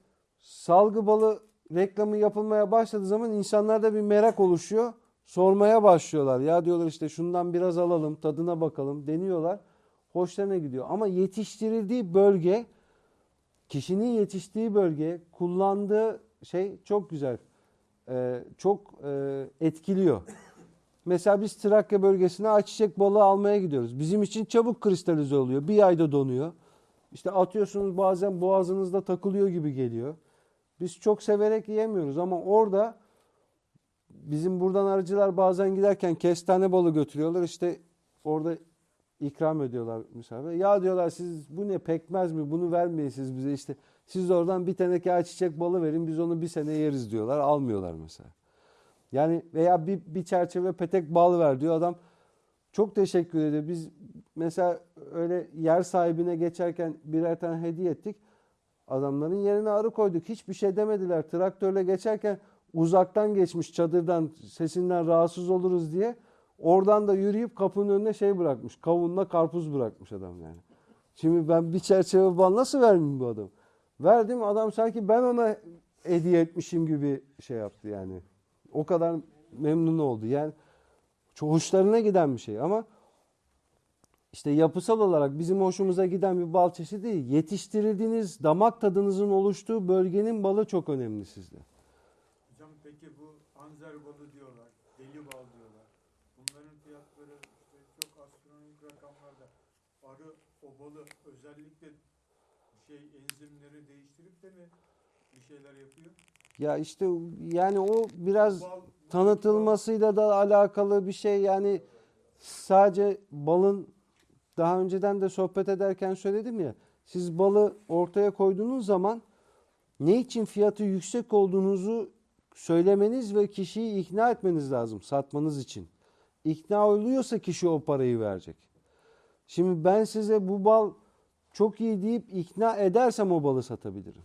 salgı balı reklamı yapılmaya başladığı zaman insanlarda bir merak oluşuyor. Sormaya başlıyorlar. Ya diyorlar işte şundan biraz alalım, tadına bakalım deniyorlar. Hoşlarına gidiyor. Ama yetiştirildiği bölge, kişinin yetiştiği bölge, kullandığı şey çok güzel. Ee, çok e, etkiliyor. Mesela biz Trakya bölgesine ayçiçek balığı almaya gidiyoruz. Bizim için çabuk kristalize oluyor. Bir ayda donuyor. İşte atıyorsunuz bazen boğazınızda takılıyor gibi geliyor. Biz çok severek yiyemiyoruz ama orada bizim buradan arıcılar bazen giderken kestane balı götürüyorlar. İşte orada ikram ediyorlar misafir. Ya diyorlar siz bu ne pekmez mi bunu vermeyin siz bize işte. Siz oradan bir teneke ayçiçek balı verin biz onu bir sene yeriz diyorlar. Almıyorlar mesela. Yani veya bir, bir çerçeve petek bal ver diyor adam. Çok teşekkür ediyor. Biz mesela öyle yer sahibine geçerken birer tane hediye ettik. Adamların yerine arı koyduk. Hiçbir şey demediler. Traktörle geçerken uzaktan geçmiş çadırdan sesinden rahatsız oluruz diye. Oradan da yürüyüp kapının önüne şey bırakmış. Kavunla karpuz bırakmış adam yani. Şimdi ben bir çerçeve bal nasıl vermeyeyim bu adam? Verdim adam sanki ben ona hediye etmişim gibi şey yaptı yani. O kadar memnun oldu. Yani çok hoşlarına giden bir şey ama işte yapısal olarak bizim hoşumuza giden bir bal çeşidi değil. Yetiştirildiğiniz damak tadınızın oluştuğu bölgenin balı çok önemli sizde. Hocam peki bu anzer balı diyorlar, deli bal diyorlar. Bunların fiyatları işte çok astronomik rakamlarda. Arı o balı özellikle şey enzimleri de mi bir şeyler yapıyor? Ya işte yani o biraz Bal- tanıtılmasıyla da alakalı bir şey. Yani sadece balın daha önceden de sohbet ederken söyledim ya. Siz balı ortaya koyduğunuz zaman ne için fiyatı yüksek olduğunuzu söylemeniz ve kişiyi ikna etmeniz lazım satmanız için. İkna oluyorsa kişi o parayı verecek. Şimdi ben size bu bal çok iyi deyip ikna edersem o balı satabilirim.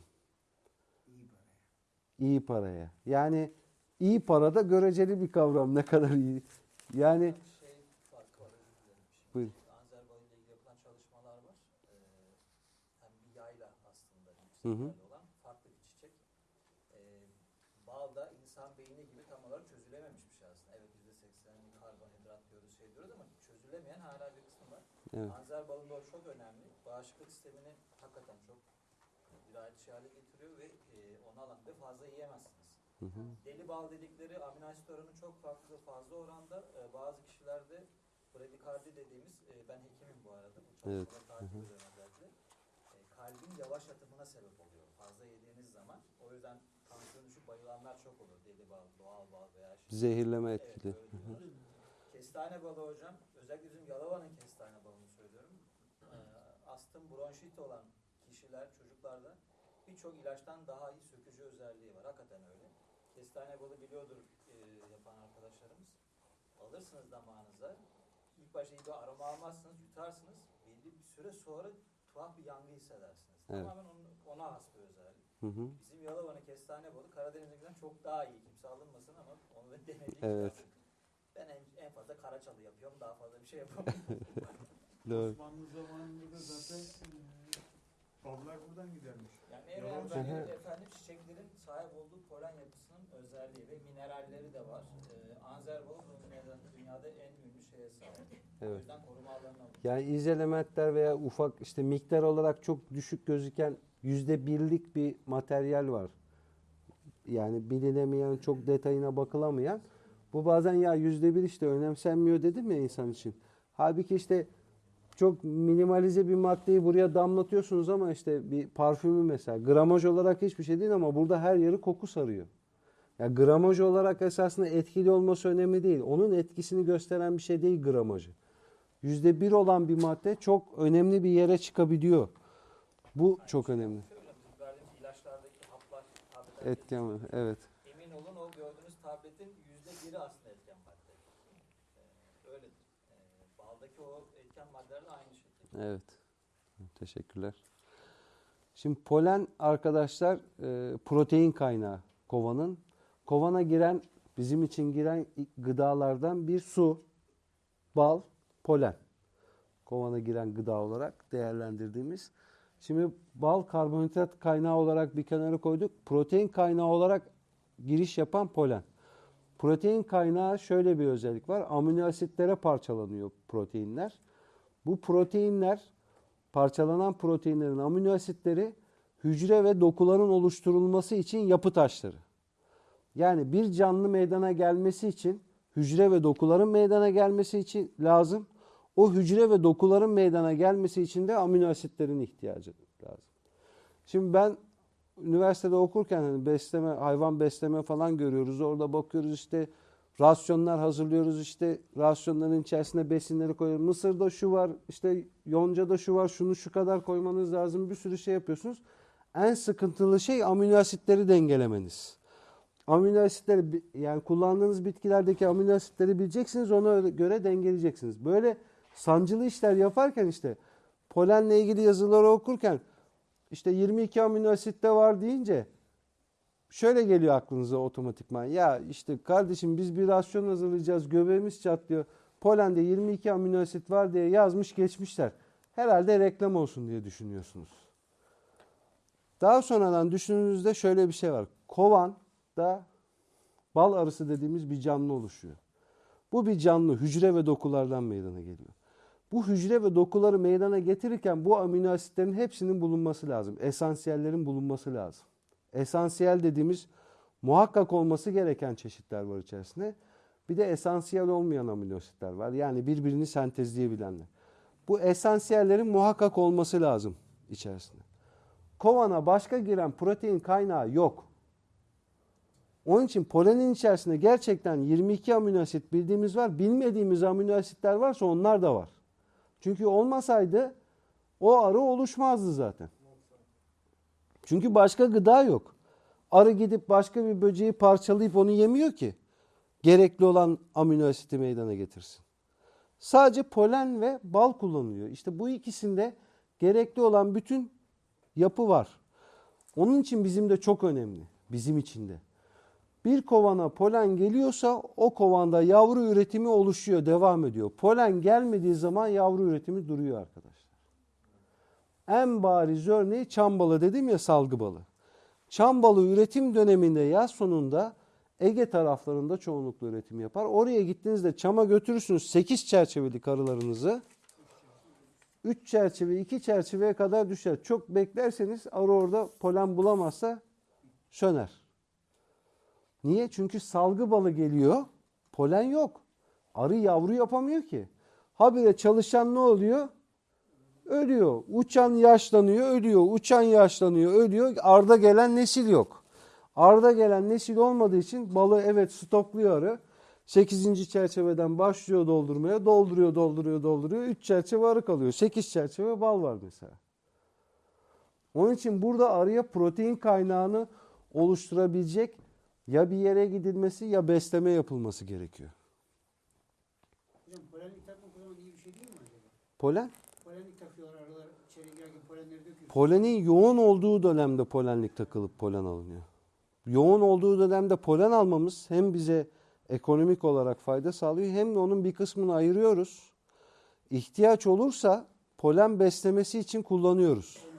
İyi paraya. Yani iyi para da göreceli bir kavram ne kadar iyi. Yani Şey farkı var ile ilgili yapılan çalışmalar var. Ee, hem bir yayla aslında Hı olan farklı bir çiçek. Ee, bal da insan beyni gibi tam olarak çözülememiş bir şey aslında. Evet %80 karbonhidrat diyoruz şey diyoruz ama çözülemeyen hala bir kısmı var. Evet. Anzer balında çok önemli. Bağışıklık sistemini hakikaten çok dirayetçi hale getiriyor ve e, onu alanda fazla yiyemezsiniz. Hı hı. Deli bal dedikleri amino asit oranı çok farklı, fazla oranda. E, bazı kişilerde bradikardi dediğimiz, e, ben hekimim bu arada, bu çalışmaları Evet, takip ediyorum özellikle. E, kalbin yavaş atımına sebep oluyor fazla yediğiniz zaman. O yüzden tansiyon düşüp bayılanlar çok olur. Deli bal, doğal bal veya şey. Zehirleme etkili. Kestane balı hocam, özellikle bizim Yalova'nın kestane balını söylüyorum. Ee, astım, bronşit olan kişiler, çocuklarda birçok ilaçtan daha iyi sökücü özelliği var. Hakikaten öyle. Kestane balı biliyordur e, yapan arkadaşlarımız. Alırsınız damağınıza. İlk başta iyi bir aroma almazsınız, yutarsınız. Belli bir süre sonra tuhaf bir yangı hissedersiniz. Evet. Tamamen onun, ona has bir özellik. Hı hı. Bizim Yalova'nın kestane balı Karadeniz'inkinden çok daha iyi. Kimse alınmasın ama onu da denedik. Evet. Ben en, en fazla karaçalı yapıyorum. Daha fazla bir şey yapamıyorum. Osmanlı zamanında da zaten ballar buradan gidermiş. Yani Yalan söylüyor. efendim çiçeklerin sahip olduğu polen yapısının özelliği ve mineralleri de var. Ee, Anzer dünyada en ünlü şeye sahip. O Evet. yüzden koruma alanına. Yani iz elementler veya ufak işte miktar olarak çok düşük gözüken yüzde birlik bir materyal var. Yani bilinemeyen, çok detayına bakılamayan. Bu bazen ya yüzde bir işte önemsenmiyor dedim ya insan için. Halbuki işte çok minimalize bir maddeyi buraya damlatıyorsunuz ama işte bir parfümü mesela gramaj olarak hiçbir şey değil ama burada her yeri koku sarıyor. Ya gramaj olarak esasında etkili olması önemli değil. Onun etkisini gösteren bir şey değil gramajı. Yüzde bir olan bir madde çok önemli bir yere çıkabiliyor. Bu çok önemli. Etken var, evet. Emin olun o gördüğünüz tabletin yüzde biri aslında etken madde. Ee, baldaki o etken maddeler de aynı şekilde. Evet. Teşekkürler. Şimdi polen arkadaşlar e, protein kaynağı kovanın. Kovana giren bizim için giren gıdalardan bir su, bal, polen. Kovana giren gıda olarak değerlendirdiğimiz. Şimdi bal karbonhidrat kaynağı olarak bir kenara koyduk. Protein kaynağı olarak giriş yapan polen. Protein kaynağı şöyle bir özellik var. Amino asitlere parçalanıyor proteinler. Bu proteinler parçalanan proteinlerin amino asitleri hücre ve dokuların oluşturulması için yapı taşları. Yani bir canlı meydana gelmesi için hücre ve dokuların meydana gelmesi için lazım. O hücre ve dokuların meydana gelmesi için de amino asitlerin ihtiyacı lazım. Şimdi ben üniversitede okurken hani besleme, hayvan besleme falan görüyoruz. Orada bakıyoruz işte rasyonlar hazırlıyoruz. işte rasyonların içerisine besinleri koyuyoruz. Mısırda şu var, işte yoncada şu var, şunu şu kadar koymanız lazım. Bir sürü şey yapıyorsunuz. En sıkıntılı şey amino asitleri dengelemeniz. Amino asitleri yani kullandığınız bitkilerdeki amino asitleri bileceksiniz ona göre dengeleyeceksiniz. Böyle sancılı işler yaparken işte polenle ilgili yazıları okurken işte 22 amino asitte var deyince şöyle geliyor aklınıza otomatikman. Ya işte kardeşim biz bir rasyon hazırlayacağız göbeğimiz çatlıyor. Polende 22 amino asit var diye yazmış geçmişler. Herhalde reklam olsun diye düşünüyorsunuz. Daha sonradan düşündüğünüzde şöyle bir şey var. Kovanda bal arısı dediğimiz bir canlı oluşuyor. Bu bir canlı hücre ve dokulardan meydana geliyor. Bu hücre ve dokuları meydana getirirken bu amino asitlerin hepsinin bulunması lazım. Esansiyellerin bulunması lazım. Esansiyel dediğimiz muhakkak olması gereken çeşitler var içerisinde. Bir de esansiyel olmayan amino asitler var. Yani birbirini sentezleyebilenler. Bu esansiyellerin muhakkak olması lazım içerisinde. Kovana başka giren protein kaynağı yok. Onun için polenin içerisinde gerçekten 22 amino asit bildiğimiz var. Bilmediğimiz amino asitler varsa onlar da var. Çünkü olmasaydı o arı oluşmazdı zaten. Çünkü başka gıda yok. Arı gidip başka bir böceği parçalayıp onu yemiyor ki. Gerekli olan amino asiti meydana getirsin. Sadece polen ve bal kullanılıyor. İşte bu ikisinde gerekli olan bütün yapı var. Onun için bizim de çok önemli. Bizim için de. Bir kovana polen geliyorsa o kovanda yavru üretimi oluşuyor, devam ediyor. Polen gelmediği zaman yavru üretimi duruyor arkadaşlar. En bariz örneği çam balı dedim ya salgı balı. Çam balı üretim döneminde yaz sonunda Ege taraflarında çoğunlukla üretim yapar. Oraya gittiğinizde çama götürürsünüz 8 çerçevelik arılarınızı. 3 çerçeve, 2 çerçeveye kadar düşer. Çok beklerseniz arı orada polen bulamazsa söner. Niye? Çünkü salgı balı geliyor, polen yok. Arı yavru yapamıyor ki. Habire çalışan ne oluyor? Ölüyor. Uçan yaşlanıyor, ölüyor. Uçan yaşlanıyor, ölüyor. Arda gelen nesil yok. Arda gelen nesil olmadığı için balı evet stokluyor arı. 8. çerçeveden başlıyor doldurmaya. Dolduruyor, dolduruyor, dolduruyor. 3 çerçeve arı kalıyor. 8 çerçeve bal var mesela. Onun için burada arıya protein kaynağını oluşturabilecek ya bir yere gidilmesi ya besleme yapılması gerekiyor. Hocam polenlik takmak o zaman iyi bir şey değil mi acaba? Polen Polenlik takıyorlar arılar içeri girerken polenleri döküyorsunuz. Polenin yoğun olduğu dönemde polenlik takılıp polen alınıyor. Yoğun olduğu dönemde polen almamız hem bize ekonomik olarak fayda sağlıyor hem de onun bir kısmını ayırıyoruz. İhtiyaç olursa polen beslemesi için kullanıyoruz.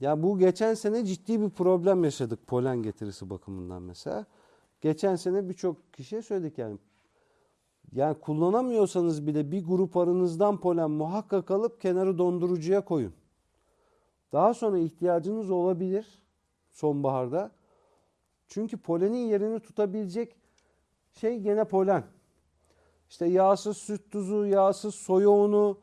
Ya bu geçen sene ciddi bir problem yaşadık polen getirisi bakımından mesela. Geçen sene birçok kişiye söyledik yani. Yani kullanamıyorsanız bile bir grup arınızdan polen muhakkak alıp kenarı dondurucuya koyun. Daha sonra ihtiyacınız olabilir sonbaharda. Çünkü polenin yerini tutabilecek şey gene polen. İşte yağsız süt tuzu, yağsız soya unu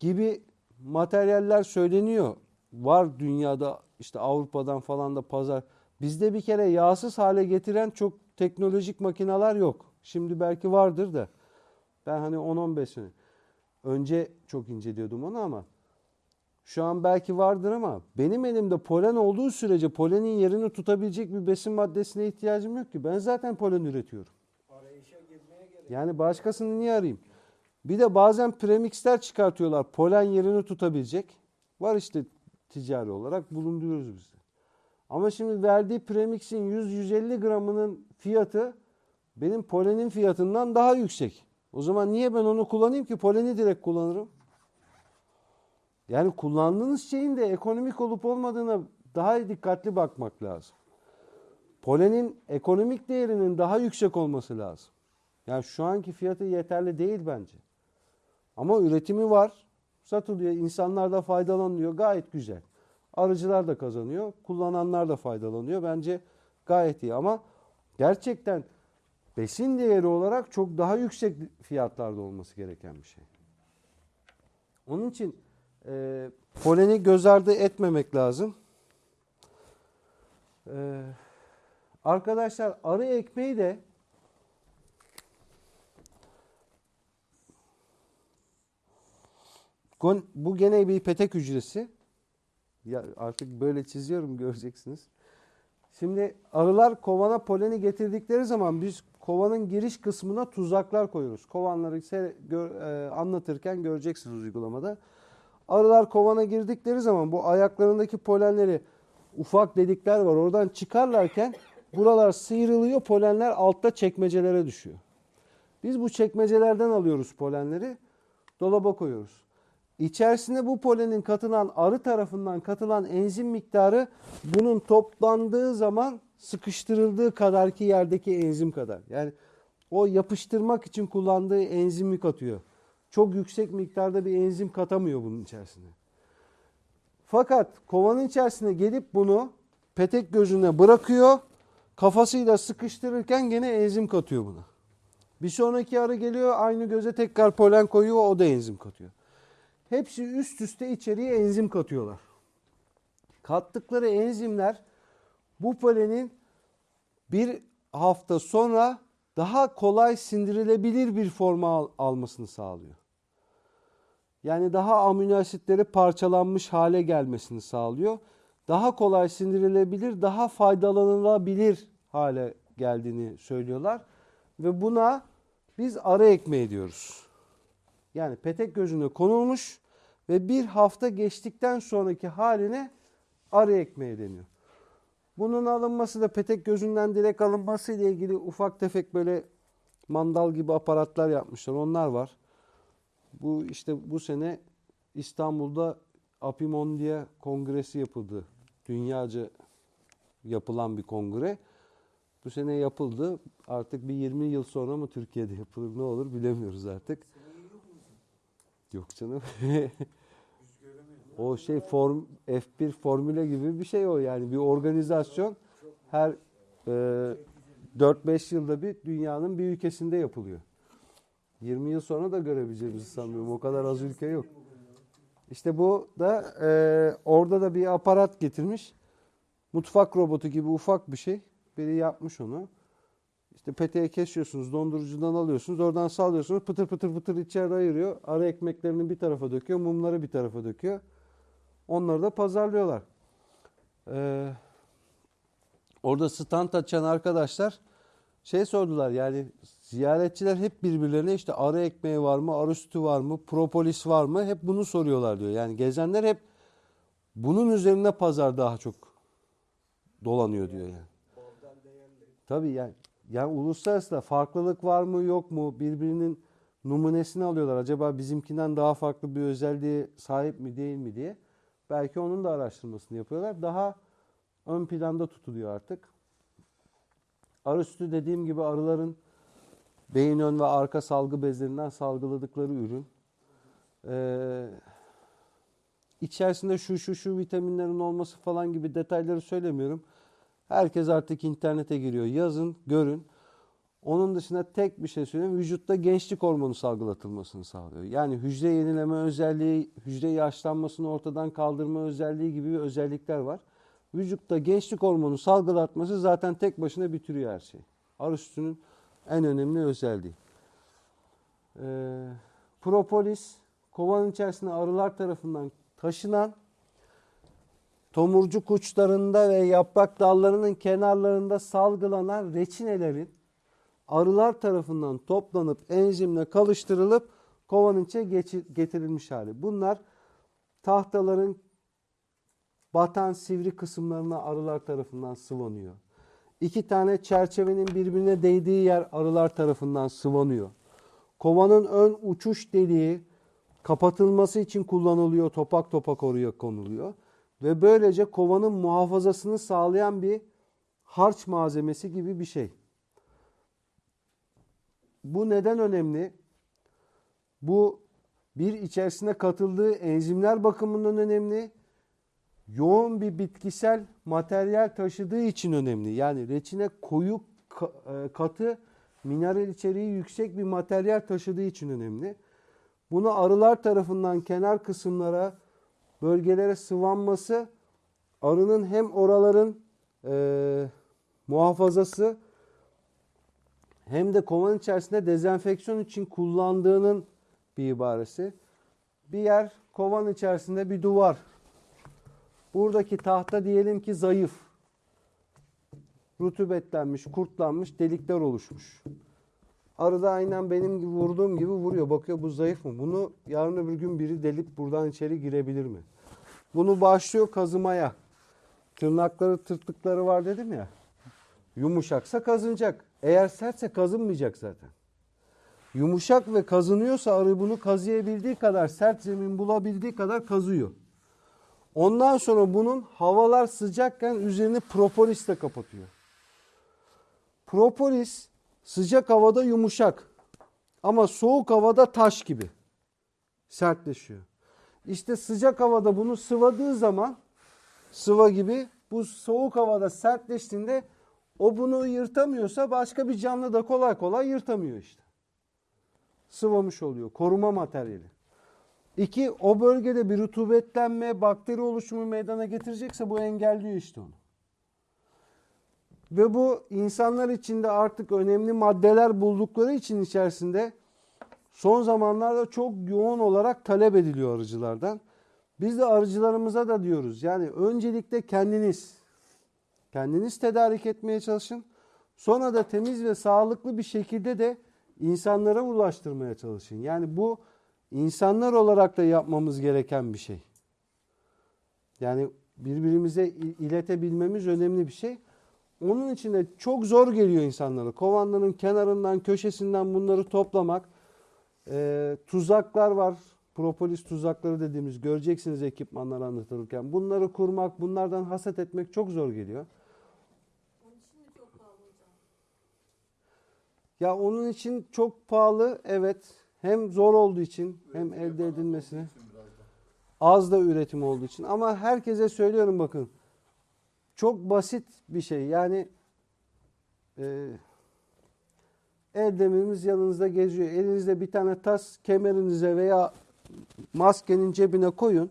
gibi materyaller söyleniyor. Var dünyada işte Avrupa'dan falan da pazar. Bizde bir kere yağsız hale getiren çok teknolojik makineler yok. Şimdi belki vardır da. Ben hani 10-15 sene önce çok inceliyordum onu ama şu an belki vardır ama benim elimde polen olduğu sürece polenin yerini tutabilecek bir besin maddesine ihtiyacım yok ki. Ben zaten polen üretiyorum. Yani başkasını niye arayayım? Bir de bazen premixler çıkartıyorlar. Polen yerini tutabilecek. Var işte ticari olarak bulunduruyoruz biz. Ama şimdi verdiği premixin 100-150 gramının fiyatı benim polenin fiyatından daha yüksek. O zaman niye ben onu kullanayım ki? Poleni direkt kullanırım. Yani kullandığınız şeyin de ekonomik olup olmadığına daha dikkatli bakmak lazım. Polenin ekonomik değerinin daha yüksek olması lazım. Yani şu anki fiyatı yeterli değil bence. Ama üretimi var. Satılıyor. insanlar da faydalanıyor. Gayet güzel. Arıcılar da kazanıyor. Kullananlar da faydalanıyor. Bence gayet iyi ama gerçekten besin değeri olarak çok daha yüksek fiyatlarda olması gereken bir şey. Onun için e, poleni göz ardı etmemek lazım. E, arkadaşlar arı ekmeği de Bu gene bir petek hücresi. Ya artık böyle çiziyorum göreceksiniz. Şimdi arılar kovana poleni getirdikleri zaman biz kovanın giriş kısmına tuzaklar koyuyoruz. Kovanları se- gör- e, anlatırken göreceksiniz uygulamada. Arılar kovana girdikleri zaman bu ayaklarındaki polenleri ufak delikler var. Oradan çıkarlarken buralar sıyrılıyor. Polenler altta çekmecelere düşüyor. Biz bu çekmecelerden alıyoruz polenleri. Dolaba koyuyoruz. İçerisine bu polenin katılan arı tarafından katılan enzim miktarı bunun toplandığı zaman sıkıştırıldığı kadarki yerdeki enzim kadar. Yani o yapıştırmak için kullandığı enzimi katıyor. Çok yüksek miktarda bir enzim katamıyor bunun içerisine. Fakat kovanın içerisine gelip bunu petek gözüne bırakıyor. Kafasıyla sıkıştırırken gene enzim katıyor buna. Bir sonraki arı geliyor aynı göze tekrar polen koyuyor o da enzim katıyor. Hepsi üst üste içeriye enzim katıyorlar. Kattıkları enzimler bu polenin bir hafta sonra daha kolay sindirilebilir bir forma al- almasını sağlıyor. Yani daha amino asitleri parçalanmış hale gelmesini sağlıyor. Daha kolay sindirilebilir, daha faydalanılabilir hale geldiğini söylüyorlar. Ve buna biz arı ekmeği diyoruz. Yani petek gözüne konulmuş ve bir hafta geçtikten sonraki haline arı ekmeği deniyor. Bunun alınması da petek gözünden direkt alınması ile ilgili ufak tefek böyle mandal gibi aparatlar yapmışlar. Onlar var. Bu işte bu sene İstanbul'da Apimondia kongresi yapıldı. Dünyaca yapılan bir kongre. Bu sene yapıldı. Artık bir 20 yıl sonra mı Türkiye'de yapılır ne olur bilemiyoruz artık. Yok canım. o şey form F1 formüle gibi bir şey o yani bir organizasyon her e, 4-5 yılda bir dünyanın bir ülkesinde yapılıyor. 20 yıl sonra da görebileceğimizi sanmıyorum. O kadar az ülke yok. İşte bu da e, orada da bir aparat getirmiş. Mutfak robotu gibi ufak bir şey. Biri yapmış onu. İşte peteği kesiyorsunuz, dondurucudan alıyorsunuz, oradan sallıyorsunuz, pıtır pıtır pıtır içeri ayırıyor. Ara ekmeklerini bir tarafa döküyor, mumları bir tarafa döküyor. Onları da pazarlıyorlar. Ee, orada stand açan arkadaşlar şey sordular yani ziyaretçiler hep birbirlerine işte arı ekmeği var mı, arı sütü var mı, propolis var mı hep bunu soruyorlar diyor. Yani gezenler hep Bunun üzerine pazar daha çok dolanıyor diyor yani. Tabii yani, yani uluslararası da farklılık var mı yok mu birbirinin numunesini alıyorlar. Acaba bizimkinden daha farklı bir özelliğe sahip mi değil mi diye. Belki onun da araştırmasını yapıyorlar. Daha ön planda tutuluyor artık. Arı sütü dediğim gibi arıların beyin ön ve arka salgı bezlerinden salgıladıkları ürün. Ee, içerisinde şu şu şu vitaminlerin olması falan gibi detayları söylemiyorum. Herkes artık internete giriyor. Yazın, görün. Onun dışında tek bir şey söyleyeyim. Vücutta gençlik hormonu salgılatılmasını sağlıyor. Yani hücre yenileme özelliği, hücre yaşlanmasını ortadan kaldırma özelliği gibi bir özellikler var. Vücutta gençlik hormonu salgılatması zaten tek başına bitiriyor her şeyi. Arı sütünün en önemli özelliği. Ee, propolis, kovanın içerisinde arılar tarafından taşınan tomurcuk uçlarında ve yaprak dallarının kenarlarında salgılanan reçinelerin arılar tarafından toplanıp enzimle kalıştırılıp kovanın geçi- getirilmiş hali. Bunlar tahtaların batan sivri kısımlarına arılar tarafından sıvanıyor. İki tane çerçevenin birbirine değdiği yer arılar tarafından sıvanıyor. Kovanın ön uçuş deliği kapatılması için kullanılıyor. Topak topak oraya konuluyor. Ve böylece kovanın muhafazasını sağlayan bir harç malzemesi gibi bir şey. Bu neden önemli? Bu bir içerisine katıldığı enzimler bakımından önemli. Yoğun bir bitkisel materyal taşıdığı için önemli. Yani reçine koyu e, katı mineral içeriği yüksek bir materyal taşıdığı için önemli. Bunu arılar tarafından kenar kısımlara, bölgelere sıvanması arının hem oraların e, muhafazası hem de kovan içerisinde dezenfeksiyon için kullandığının bir ibaresi. Bir yer kovan içerisinde bir duvar. Buradaki tahta diyelim ki zayıf. Rutubetlenmiş, kurtlanmış, delikler oluşmuş. Arı da aynen benim gibi vurduğum gibi vuruyor. Bakıyor bu zayıf mı? Bunu yarın öbür gün biri delip buradan içeri girebilir mi? Bunu başlıyor kazımaya. Tırnakları, tırtıkları var dedim ya. Yumuşaksa kazınacak. Eğer sertse kazınmayacak zaten. Yumuşak ve kazınıyorsa arı bunu kazıyabildiği kadar, sert zemin bulabildiği kadar kazıyor. Ondan sonra bunun havalar sıcakken üzerini propolisle kapatıyor. Propolis sıcak havada yumuşak ama soğuk havada taş gibi sertleşiyor. İşte sıcak havada bunu sıvadığı zaman sıva gibi bu soğuk havada sertleştiğinde o bunu yırtamıyorsa başka bir canlı da kolay kolay yırtamıyor işte. Sıvamış oluyor. Koruma materyali. İki, o bölgede bir rutubetlenme, bakteri oluşumu meydana getirecekse bu engelliyor işte onu. Ve bu insanlar içinde artık önemli maddeler buldukları için içerisinde son zamanlarda çok yoğun olarak talep ediliyor arıcılardan. Biz de arıcılarımıza da diyoruz. Yani öncelikle kendiniz kendiniz tedarik etmeye çalışın. Sonra da temiz ve sağlıklı bir şekilde de insanlara ulaştırmaya çalışın. Yani bu insanlar olarak da yapmamız gereken bir şey. Yani birbirimize il- iletebilmemiz önemli bir şey. Onun için de çok zor geliyor insanlara. Kovanların kenarından, köşesinden bunları toplamak. Ee, tuzaklar var. Propolis tuzakları dediğimiz göreceksiniz ekipmanları anlatılırken. Bunları kurmak, bunlardan hasat etmek çok zor geliyor. Onun için de çok pahalı hocam. Ya onun için çok pahalı evet. Hem zor olduğu için hem elde edilmesi. Az da üretim olduğu için. Ama herkese söylüyorum bakın. Çok basit bir şey. Yani e, el demirimiz yanınızda geziyor. Elinizde bir tane tas kemerinize veya maskenin cebine koyun.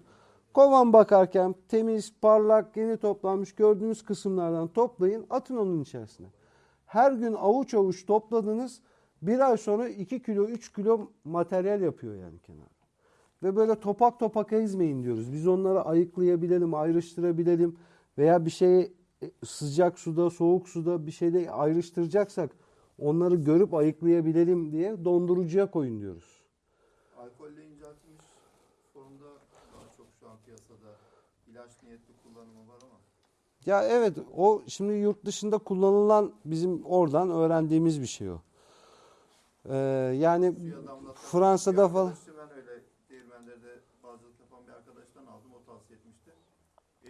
Kovan bakarken temiz, parlak, yeni toplanmış gördüğünüz kısımlardan toplayın. Atın onun içerisine. Her gün avuç avuç topladınız. Bir ay sonra 2 kilo 3 kilo materyal yapıyor yani kenarda. Ve böyle topak topak ezmeyin diyoruz. Biz onları ayıklayabilelim, ayrıştırabilelim veya bir şeyi e, sıcak suda, soğuk suda bir şeyde ayrıştıracaksak onları görüp ayıklayabilelim diye dondurucuya koyun diyoruz. Alkolle inceltilmiş formda daha çok şu an piyasada ilaç niyetli kullanımı var ama Ya evet o şimdi yurt dışında kullanılan bizim oradan öğrendiğimiz bir şey o. Ee, yani. Fransa'da Bir falan arkadaşım Ben öyle değirmenlerde bazılık yapan bir arkadaştan aldım o tavsiye etmişti.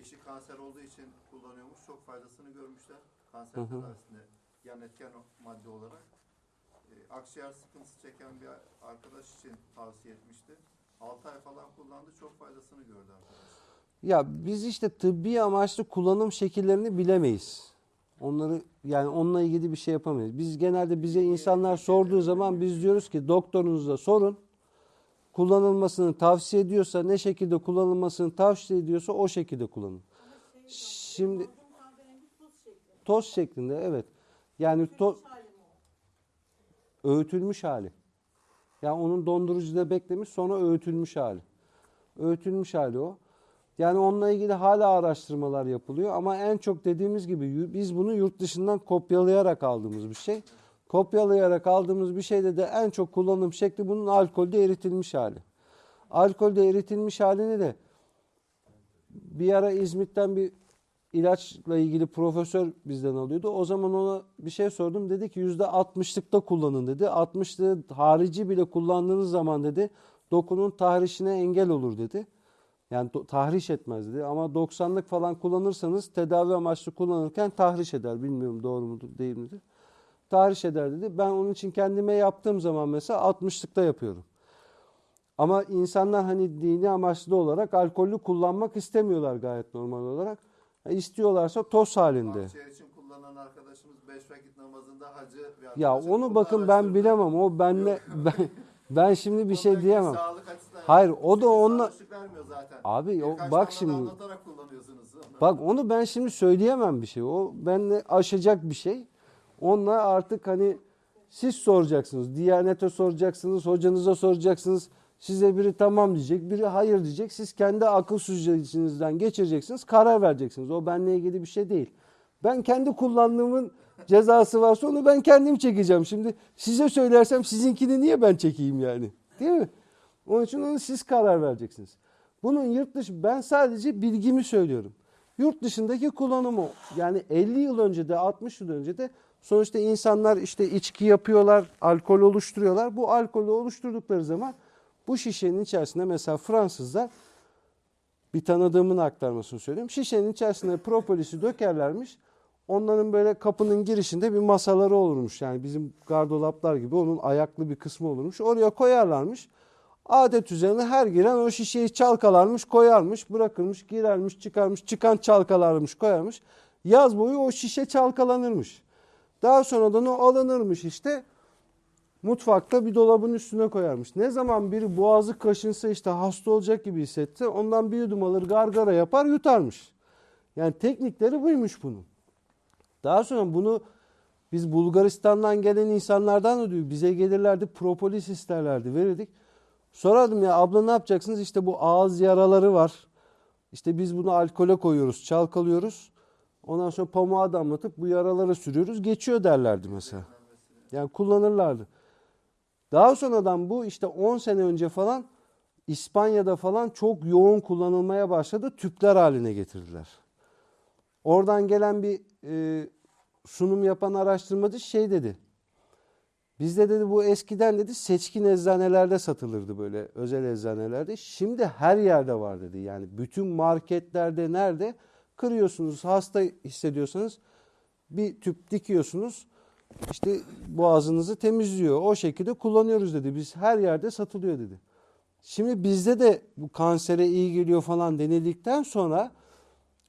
Eşi kanser olduğu için kullanıyormuş. Çok faydasını görmüşler. Kanser tedavisinde yan etken o madde olarak. Ee, akciğer sıkıntısı çeken bir arkadaş için tavsiye etmişti. 6 ay falan kullandı. Çok faydasını gördü arkadaş. ya biz işte tıbbi amaçlı kullanım şekillerini bilemeyiz. Onları yani onunla ilgili bir şey yapamayız. Biz genelde bize insanlar sorduğu zaman biz diyoruz ki doktorunuza sorun. Kullanılmasını tavsiye ediyorsa ne şekilde kullanılmasını tavsiye ediyorsa o şekilde kullanın. Şimdi toz şeklinde evet. Yani to, öğütülmüş hali. Yani onun dondurucuda beklemiş sonra öğütülmüş hali. Öğütülmüş hali o. Yani onunla ilgili hala araştırmalar yapılıyor ama en çok dediğimiz gibi biz bunu yurt dışından kopyalayarak aldığımız bir şey. Kopyalayarak aldığımız bir şeyde de en çok kullanım şekli bunun alkolde eritilmiş hali. Alkolde eritilmiş halini de bir ara İzmit'ten bir ilaçla ilgili profesör bizden alıyordu. O zaman ona bir şey sordum. Dedi ki yüzde 60'lıkta kullanın dedi. 60'lığı harici bile kullandığınız zaman dedi dokunun tahrişine engel olur dedi. Yani tahriş etmez dedi. Ama 90'lık falan kullanırsanız tedavi amaçlı kullanırken tahriş eder. Bilmiyorum doğru mudur değil midir? Tahriş eder dedi. Ben onun için kendime yaptığım zaman mesela 60'lıkta yapıyorum. Ama insanlar hani dini amaçlı olarak alkollü kullanmak istemiyorlar gayet normal olarak. Ha, İstiyorlarsa toz halinde. Akciğer için kullanan arkadaşımız 5 vakit namazında hacı Ya onu bakın ben bilemem. O benle ben ben şimdi bir şey diyemem. sağlık açısından Hayır, yani. o da onunla-. Abi o bak şimdi. Bak onu ben şimdi söyleyemem bir şey. O benle aşacak bir şey. Onunla artık hani siz soracaksınız. Diyanete soracaksınız, hocanıza soracaksınız. Size biri tamam diyecek, biri hayır diyecek. Siz kendi akıl süzgecinizden geçireceksiniz, karar vereceksiniz. O benle ilgili bir şey değil. Ben kendi kullandığımın cezası varsa onu ben kendim çekeceğim. Şimdi size söylersem sizinkini niye ben çekeyim yani? Değil mi? Onun için onu siz karar vereceksiniz. Bunun yurt dışı ben sadece bilgimi söylüyorum. Yurt dışındaki kullanımı yani 50 yıl önce de 60 yıl önce de sonuçta insanlar işte içki yapıyorlar, alkol oluşturuyorlar. Bu alkolü oluşturdukları zaman bu şişenin içerisinde mesela Fransızlar bir tanıdığımın aktarmasını söyleyeyim. Şişenin içerisine propolisi dökerlermiş. Onların böyle kapının girişinde bir masaları olurmuş. Yani bizim gardolaplar gibi onun ayaklı bir kısmı olurmuş. Oraya koyarlarmış. Adet üzerine her giren o şişeyi çalkalarmış, koyarmış, bırakırmış, girermiş, çıkarmış, çıkan çalkalarmış, koyarmış. Yaz boyu o şişe çalkalanırmış. Daha sonradan o alınırmış işte mutfakta bir dolabın üstüne koyarmış. Ne zaman biri boğazı kaşınsa işte hasta olacak gibi hissetti. Ondan bir yudum alır gargara yapar yutarmış. Yani teknikleri buymuş bunun. Daha sonra bunu biz Bulgaristan'dan gelen insanlardan da duyuyoruz. Bize gelirlerdi propolis isterlerdi verirdik. Sorardım ya abla ne yapacaksınız? İşte bu ağız yaraları var. İşte biz bunu alkole koyuyoruz, çalkalıyoruz. Ondan sonra pamuğa damlatıp bu yaralara sürüyoruz. Geçiyor derlerdi mesela. Yani kullanırlardı. Daha sonradan bu işte 10 sene önce falan İspanya'da falan çok yoğun kullanılmaya başladı. Tüpler haline getirdiler. Oradan gelen bir e, sunum yapan araştırmacı şey dedi. Bizde dedi bu eskiden dedi seçkin eczanelerde satılırdı böyle özel eczanelerde. Şimdi her yerde var dedi. Yani bütün marketlerde nerede kırıyorsunuz hasta hissediyorsanız bir tüp dikiyorsunuz. İşte boğazınızı temizliyor. O şekilde kullanıyoruz dedi. Biz her yerde satılıyor dedi. Şimdi bizde de bu kansere iyi geliyor falan denildikten sonra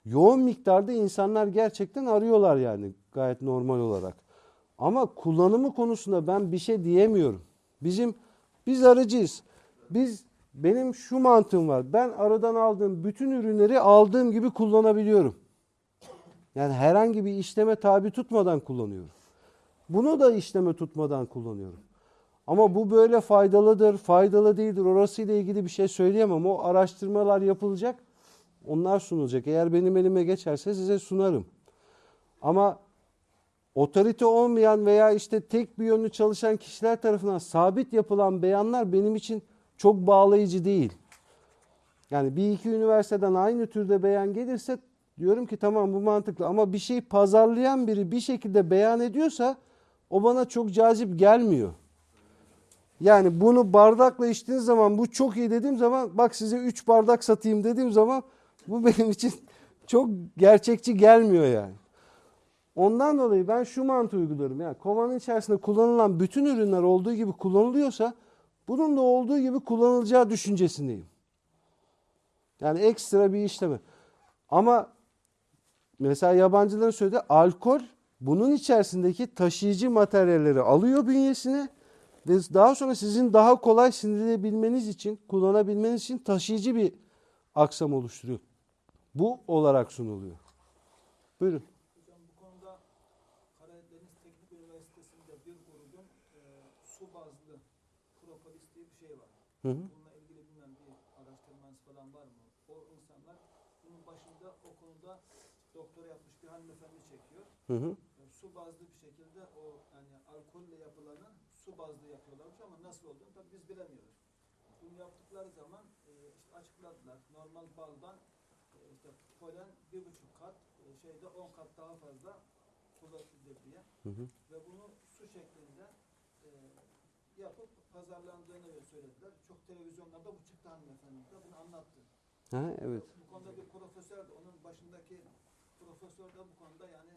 yoğun miktarda insanlar gerçekten arıyorlar yani gayet normal olarak. Ama kullanımı konusunda ben bir şey diyemiyorum. Bizim biz arıcıyız. Biz benim şu mantığım var. Ben aradan aldığım bütün ürünleri aldığım gibi kullanabiliyorum. Yani herhangi bir işleme tabi tutmadan kullanıyorum. Bunu da işleme tutmadan kullanıyorum. Ama bu böyle faydalıdır, faydalı değildir. Orasıyla ilgili bir şey söyleyemem. O araştırmalar yapılacak. Onlar sunulacak. Eğer benim elime geçerse size sunarım. Ama otorite olmayan veya işte tek bir yönlü çalışan kişiler tarafından sabit yapılan beyanlar benim için çok bağlayıcı değil. Yani bir iki üniversiteden aynı türde beyan gelirse diyorum ki tamam bu mantıklı ama bir şey pazarlayan biri bir şekilde beyan ediyorsa o bana çok cazip gelmiyor. Yani bunu bardakla içtiğiniz zaman bu çok iyi dediğim zaman bak size 3 bardak satayım dediğim zaman bu benim için çok gerçekçi gelmiyor yani. Ondan dolayı ben şu mantığı uyguluyorum. Yani kovanın içerisinde kullanılan bütün ürünler olduğu gibi kullanılıyorsa bunun da olduğu gibi kullanılacağı düşüncesindeyim. Yani ekstra bir işlemi. Ama mesela yabancıların söylediği alkol bunun içerisindeki taşıyıcı materyalleri alıyor bünyesine ve daha sonra sizin daha kolay sindirebilmeniz için, kullanabilmeniz için taşıyıcı bir aksam oluşturuyor. Bu olarak sunuluyor. Buyurun. Hocam bu konuda Karadeniz Teknik Üniversitesi'nde bir grubun e, su bazlı propolis diye bir şey var. Hı hı. Bununla ilgili bilmem bir araştırmanız falan var mı? O insanlar bunun başında o konuda doktora yapmış bir hanımefendi çekiyor. Hı hı. E, su bazlı bir şekilde o yani alkolle yapılanı su bazlı yapıyorlarmış ama nasıl olduğunu tabii biz bilemiyoruz. Bunu yaptıkları zaman e, işte açıkladılar. Normal baldan e, işte polen bir buçuk kat e, şeyde on kat daha fazla kuvvetlidir diye. Hı hı. Ve bunu su şeklinde e, yapıp pazarlandığını söylediler. Çok televizyonlarda bu çıktı hanımefendi bunu anlattı. Ha, evet. Bu konuda bir profesör de onun başındaki profesör de bu konuda yani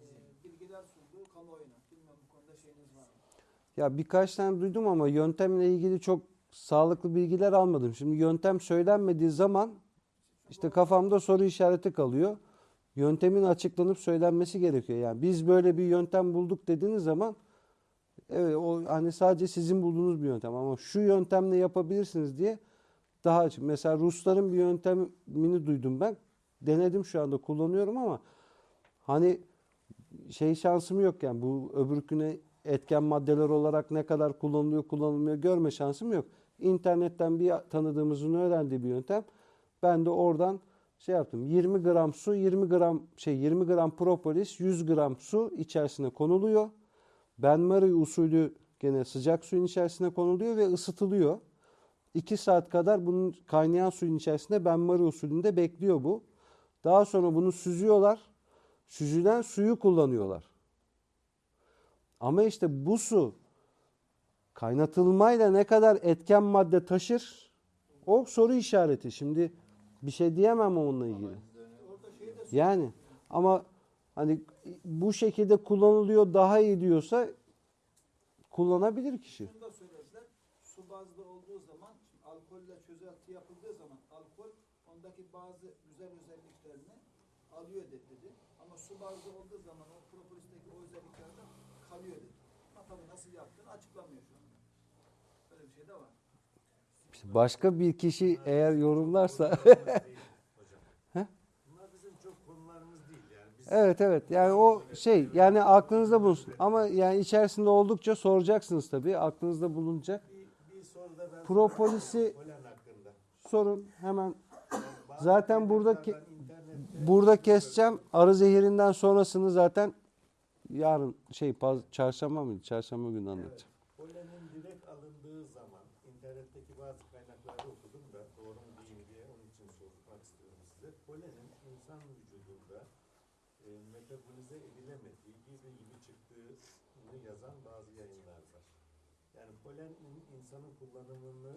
e, bilgiler sundu kamuoyuna. Bilmem bu konuda şeyiniz var mı? Ya birkaç tane duydum ama yöntemle ilgili çok sağlıklı bilgiler almadım. Şimdi yöntem söylenmediği zaman işte kafamda soru işareti kalıyor. Yöntemin açıklanıp söylenmesi gerekiyor. Yani biz böyle bir yöntem bulduk dediğiniz zaman evet o hani sadece sizin bulduğunuz bir yöntem ama şu yöntemle yapabilirsiniz diye daha açık. Mesela Rusların bir yöntemini duydum ben. Denedim şu anda kullanıyorum ama hani şey şansım yok yani bu öbürküne etken maddeler olarak ne kadar kullanılıyor kullanılmıyor görme şansım yok. İnternetten bir tanıdığımızın öğrendiği bir yöntem. Ben de oradan şey yaptım. 20 gram su, 20 gram şey 20 gram propolis, 100 gram su içerisine konuluyor. Benmari usulü gene sıcak suyun içerisine konuluyor ve ısıtılıyor. 2 saat kadar bunun kaynayan suyun içerisinde benmari usulünde bekliyor bu. Daha sonra bunu süzüyorlar. Süzülen suyu kullanıyorlar. Ama işte bu su kaynatılmayla ne kadar etken madde taşır o soru işareti. Şimdi bir şey diyemem onunla ilgili. Yani ama hani bu şekilde kullanılıyor daha iyi diyorsa kullanabilir kişi. Şunu da söylediler. Su bazlı olduğu zaman alkolle çözelti yapıldığı zaman alkol ondaki bazı güzel özelliklerini alıyor de- dedi. Ama su bazlı olduğu zaman o propolisteki o özelliklerden kalıyor dedi. Ama tabii nasıl yaptığını açıklamıyor şu anda. Böyle bir şey de var. Başka bir kişi eğer yorumlarsa Bunlar bizim çok konularımız değil yani. Biz Evet evet. Yani o şey yani aklınızda bulunsun. Ama yani içerisinde oldukça soracaksınız tabii aklınızda bulunacak. bir, bir soruda ben Propolis'i sorun hemen. Zaten kaynaklardan internette burada keseceğim. Arı zehirinden sonrasını zaten yarın şey paz- çarşamba mıydı? Çarşamba günü anlatacağım. Polenin direkt alındığı zaman internetteki bazı kaynakları okudum da doğru mu değil mi diye onun için sormak istiyorum size. Polenin insan vücudunda e, metabolize edilemediği gibi gibi çıktığını yazan bazı yayınlar var. Polenin insanın kullanımının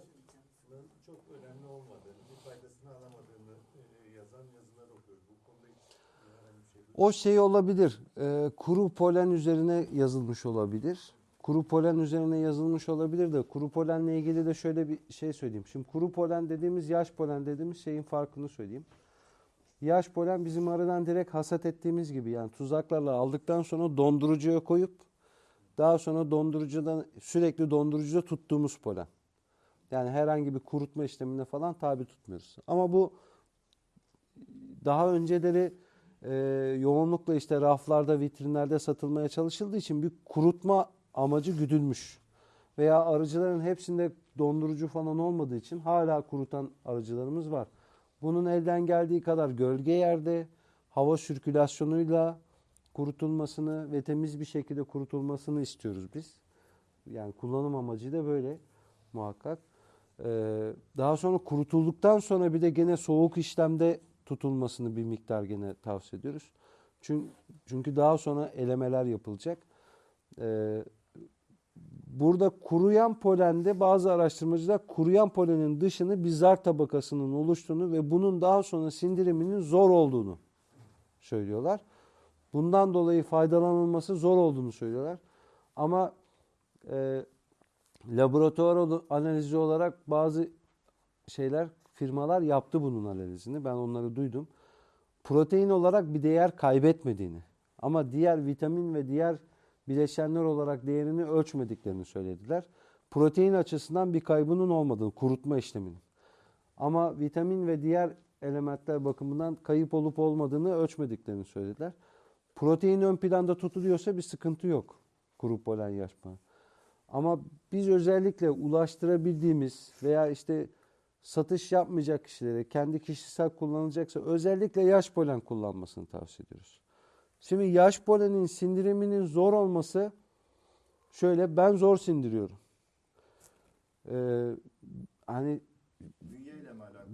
çok önemli olmadığını, bir faydasını alamadığını e, yazan yazılar okuyoruz. Bu konuda hiç şey O şey olabilir e, kuru polen üzerine yazılmış olabilir. Kuru polen üzerine yazılmış olabilir de kuru polenle ilgili de şöyle bir şey söyleyeyim. Şimdi kuru polen dediğimiz yaş polen dediğimiz şeyin farkını söyleyeyim. Yaş polen bizim arıdan direkt hasat ettiğimiz gibi yani tuzaklarla aldıktan sonra dondurucuya koyup daha sonra dondurucudan sürekli dondurucuda tuttuğumuz polen. Yani herhangi bir kurutma işlemine falan tabi tutmuyoruz. Ama bu daha önceleri e, yoğunlukla işte raflarda, vitrinlerde satılmaya çalışıldığı için bir kurutma amacı güdülmüş. Veya arıcıların hepsinde dondurucu falan olmadığı için hala kurutan arıcılarımız var. Bunun elden geldiği kadar gölge yerde hava sirkülasyonuyla kurutulmasını ve temiz bir şekilde kurutulmasını istiyoruz biz. Yani kullanım amacı da böyle muhakkak. Ee, daha sonra kurutulduktan sonra bir de gene soğuk işlemde tutulmasını bir miktar gene tavsiye ediyoruz. Çünkü, çünkü daha sonra elemeler yapılacak. Ee, burada kuruyan polende bazı araştırmacılar kuruyan polenin dışını bir zar tabakasının oluştuğunu ve bunun daha sonra sindiriminin zor olduğunu söylüyorlar. Bundan dolayı faydalanılması zor olduğunu söylüyorlar. Ama e, laboratuvar analizi olarak bazı şeyler firmalar yaptı bunun analizini. Ben onları duydum. Protein olarak bir değer kaybetmediğini ama diğer vitamin ve diğer bileşenler olarak değerini ölçmediklerini söylediler. Protein açısından bir kaybının olmadığını, kurutma işleminin. Ama vitamin ve diğer elementler bakımından kayıp olup olmadığını ölçmediklerini söylediler. Protein ön planda tutuluyorsa bir sıkıntı yok kuru polen yaş polen. Ama biz özellikle ulaştırabildiğimiz veya işte satış yapmayacak kişilere kendi kişisel kullanılacaksa özellikle yaş polen kullanmasını tavsiye ediyoruz. Şimdi yaş polenin sindiriminin zor olması şöyle ben zor sindiriyorum. Ee, hani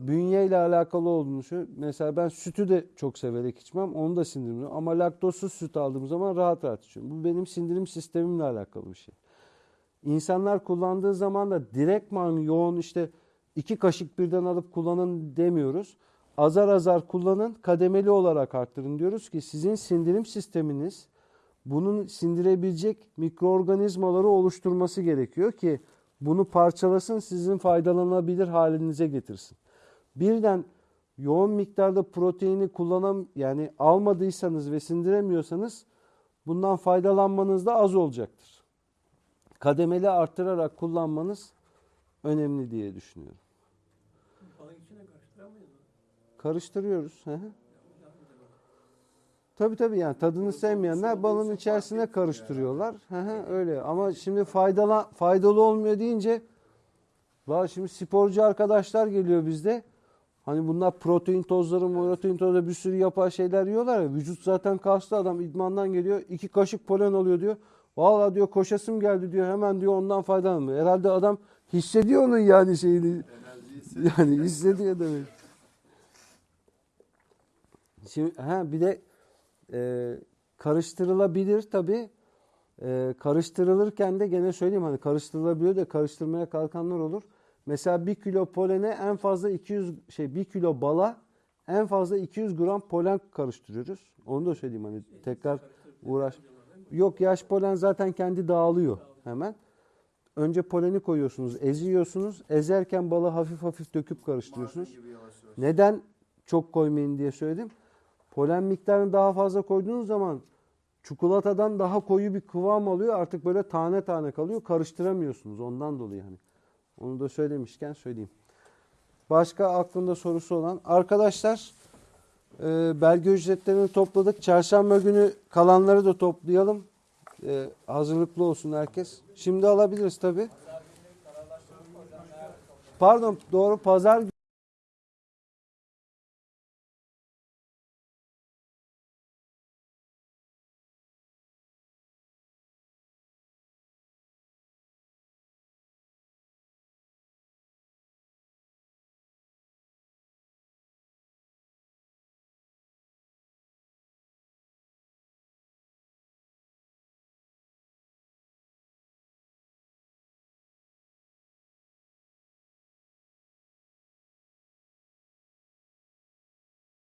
Bünyeyle alakalı olduğunu şu. Mesela ben sütü de çok severek içmem. Onu da sindirmiyorum. Ama laktozsuz süt aldığım zaman rahat rahat içiyorum. Bu benim sindirim sistemimle alakalı bir şey. İnsanlar kullandığı zaman da direktman yoğun işte iki kaşık birden alıp kullanın demiyoruz. Azar azar kullanın, kademeli olarak arttırın diyoruz ki sizin sindirim sisteminiz bunun sindirebilecek mikroorganizmaları oluşturması gerekiyor ki bunu parçalasın, sizin faydalanabilir halinize getirsin. Birden yoğun miktarda proteini kullanam yani almadıysanız ve sindiremiyorsanız bundan faydalanmanız da az olacaktır. Kademeli arttırarak kullanmanız önemli diye düşünüyorum. Karıştırıyoruz. Hı. Tabii tabii yani tadını sevmeyenler balın içerisine karıştırıyorlar. Hı hı, öyle ama şimdi faydalı faydalı olmuyor deyince var şimdi sporcu arkadaşlar geliyor bizde. Hani bunlar protein tozları, protein tozları bir sürü yapay şeyler yiyorlar ya. Vücut zaten kaslı adam idmandan geliyor. iki kaşık polen alıyor diyor. Vallahi diyor koşasım geldi diyor. Hemen diyor ondan faydalanmıyor. Herhalde adam hissediyor onun yani şeyini. Yani hissediyor demek. Şimdi ha bir de e, karıştırılabilir tabi. E, karıştırılırken de gene söyleyeyim hani karıştırılabiliyor da karıştırmaya kalkanlar olur. Mesela bir kilo polene en fazla 200 şey bir kilo bala en fazla 200 gram polen karıştırıyoruz. Onu da söyleyeyim hani tekrar uğraş. Yok yaş polen zaten kendi dağılıyor hemen. Önce poleni koyuyorsunuz, eziyorsunuz. Ezerken balı hafif hafif döküp karıştırıyorsunuz. Neden çok koymayın diye söyledim. Polen miktarını daha fazla koyduğunuz zaman çikolatadan daha koyu bir kıvam alıyor. Artık böyle tane tane kalıyor. Karıştıramıyorsunuz ondan dolayı hani. Onu da söylemişken söyleyeyim. Başka aklında sorusu olan arkadaşlar e, belge ücretlerini topladık. Çarşamba günü kalanları da toplayalım. E, hazırlıklı olsun herkes. Şimdi alabiliriz tabii. Pardon doğru pazar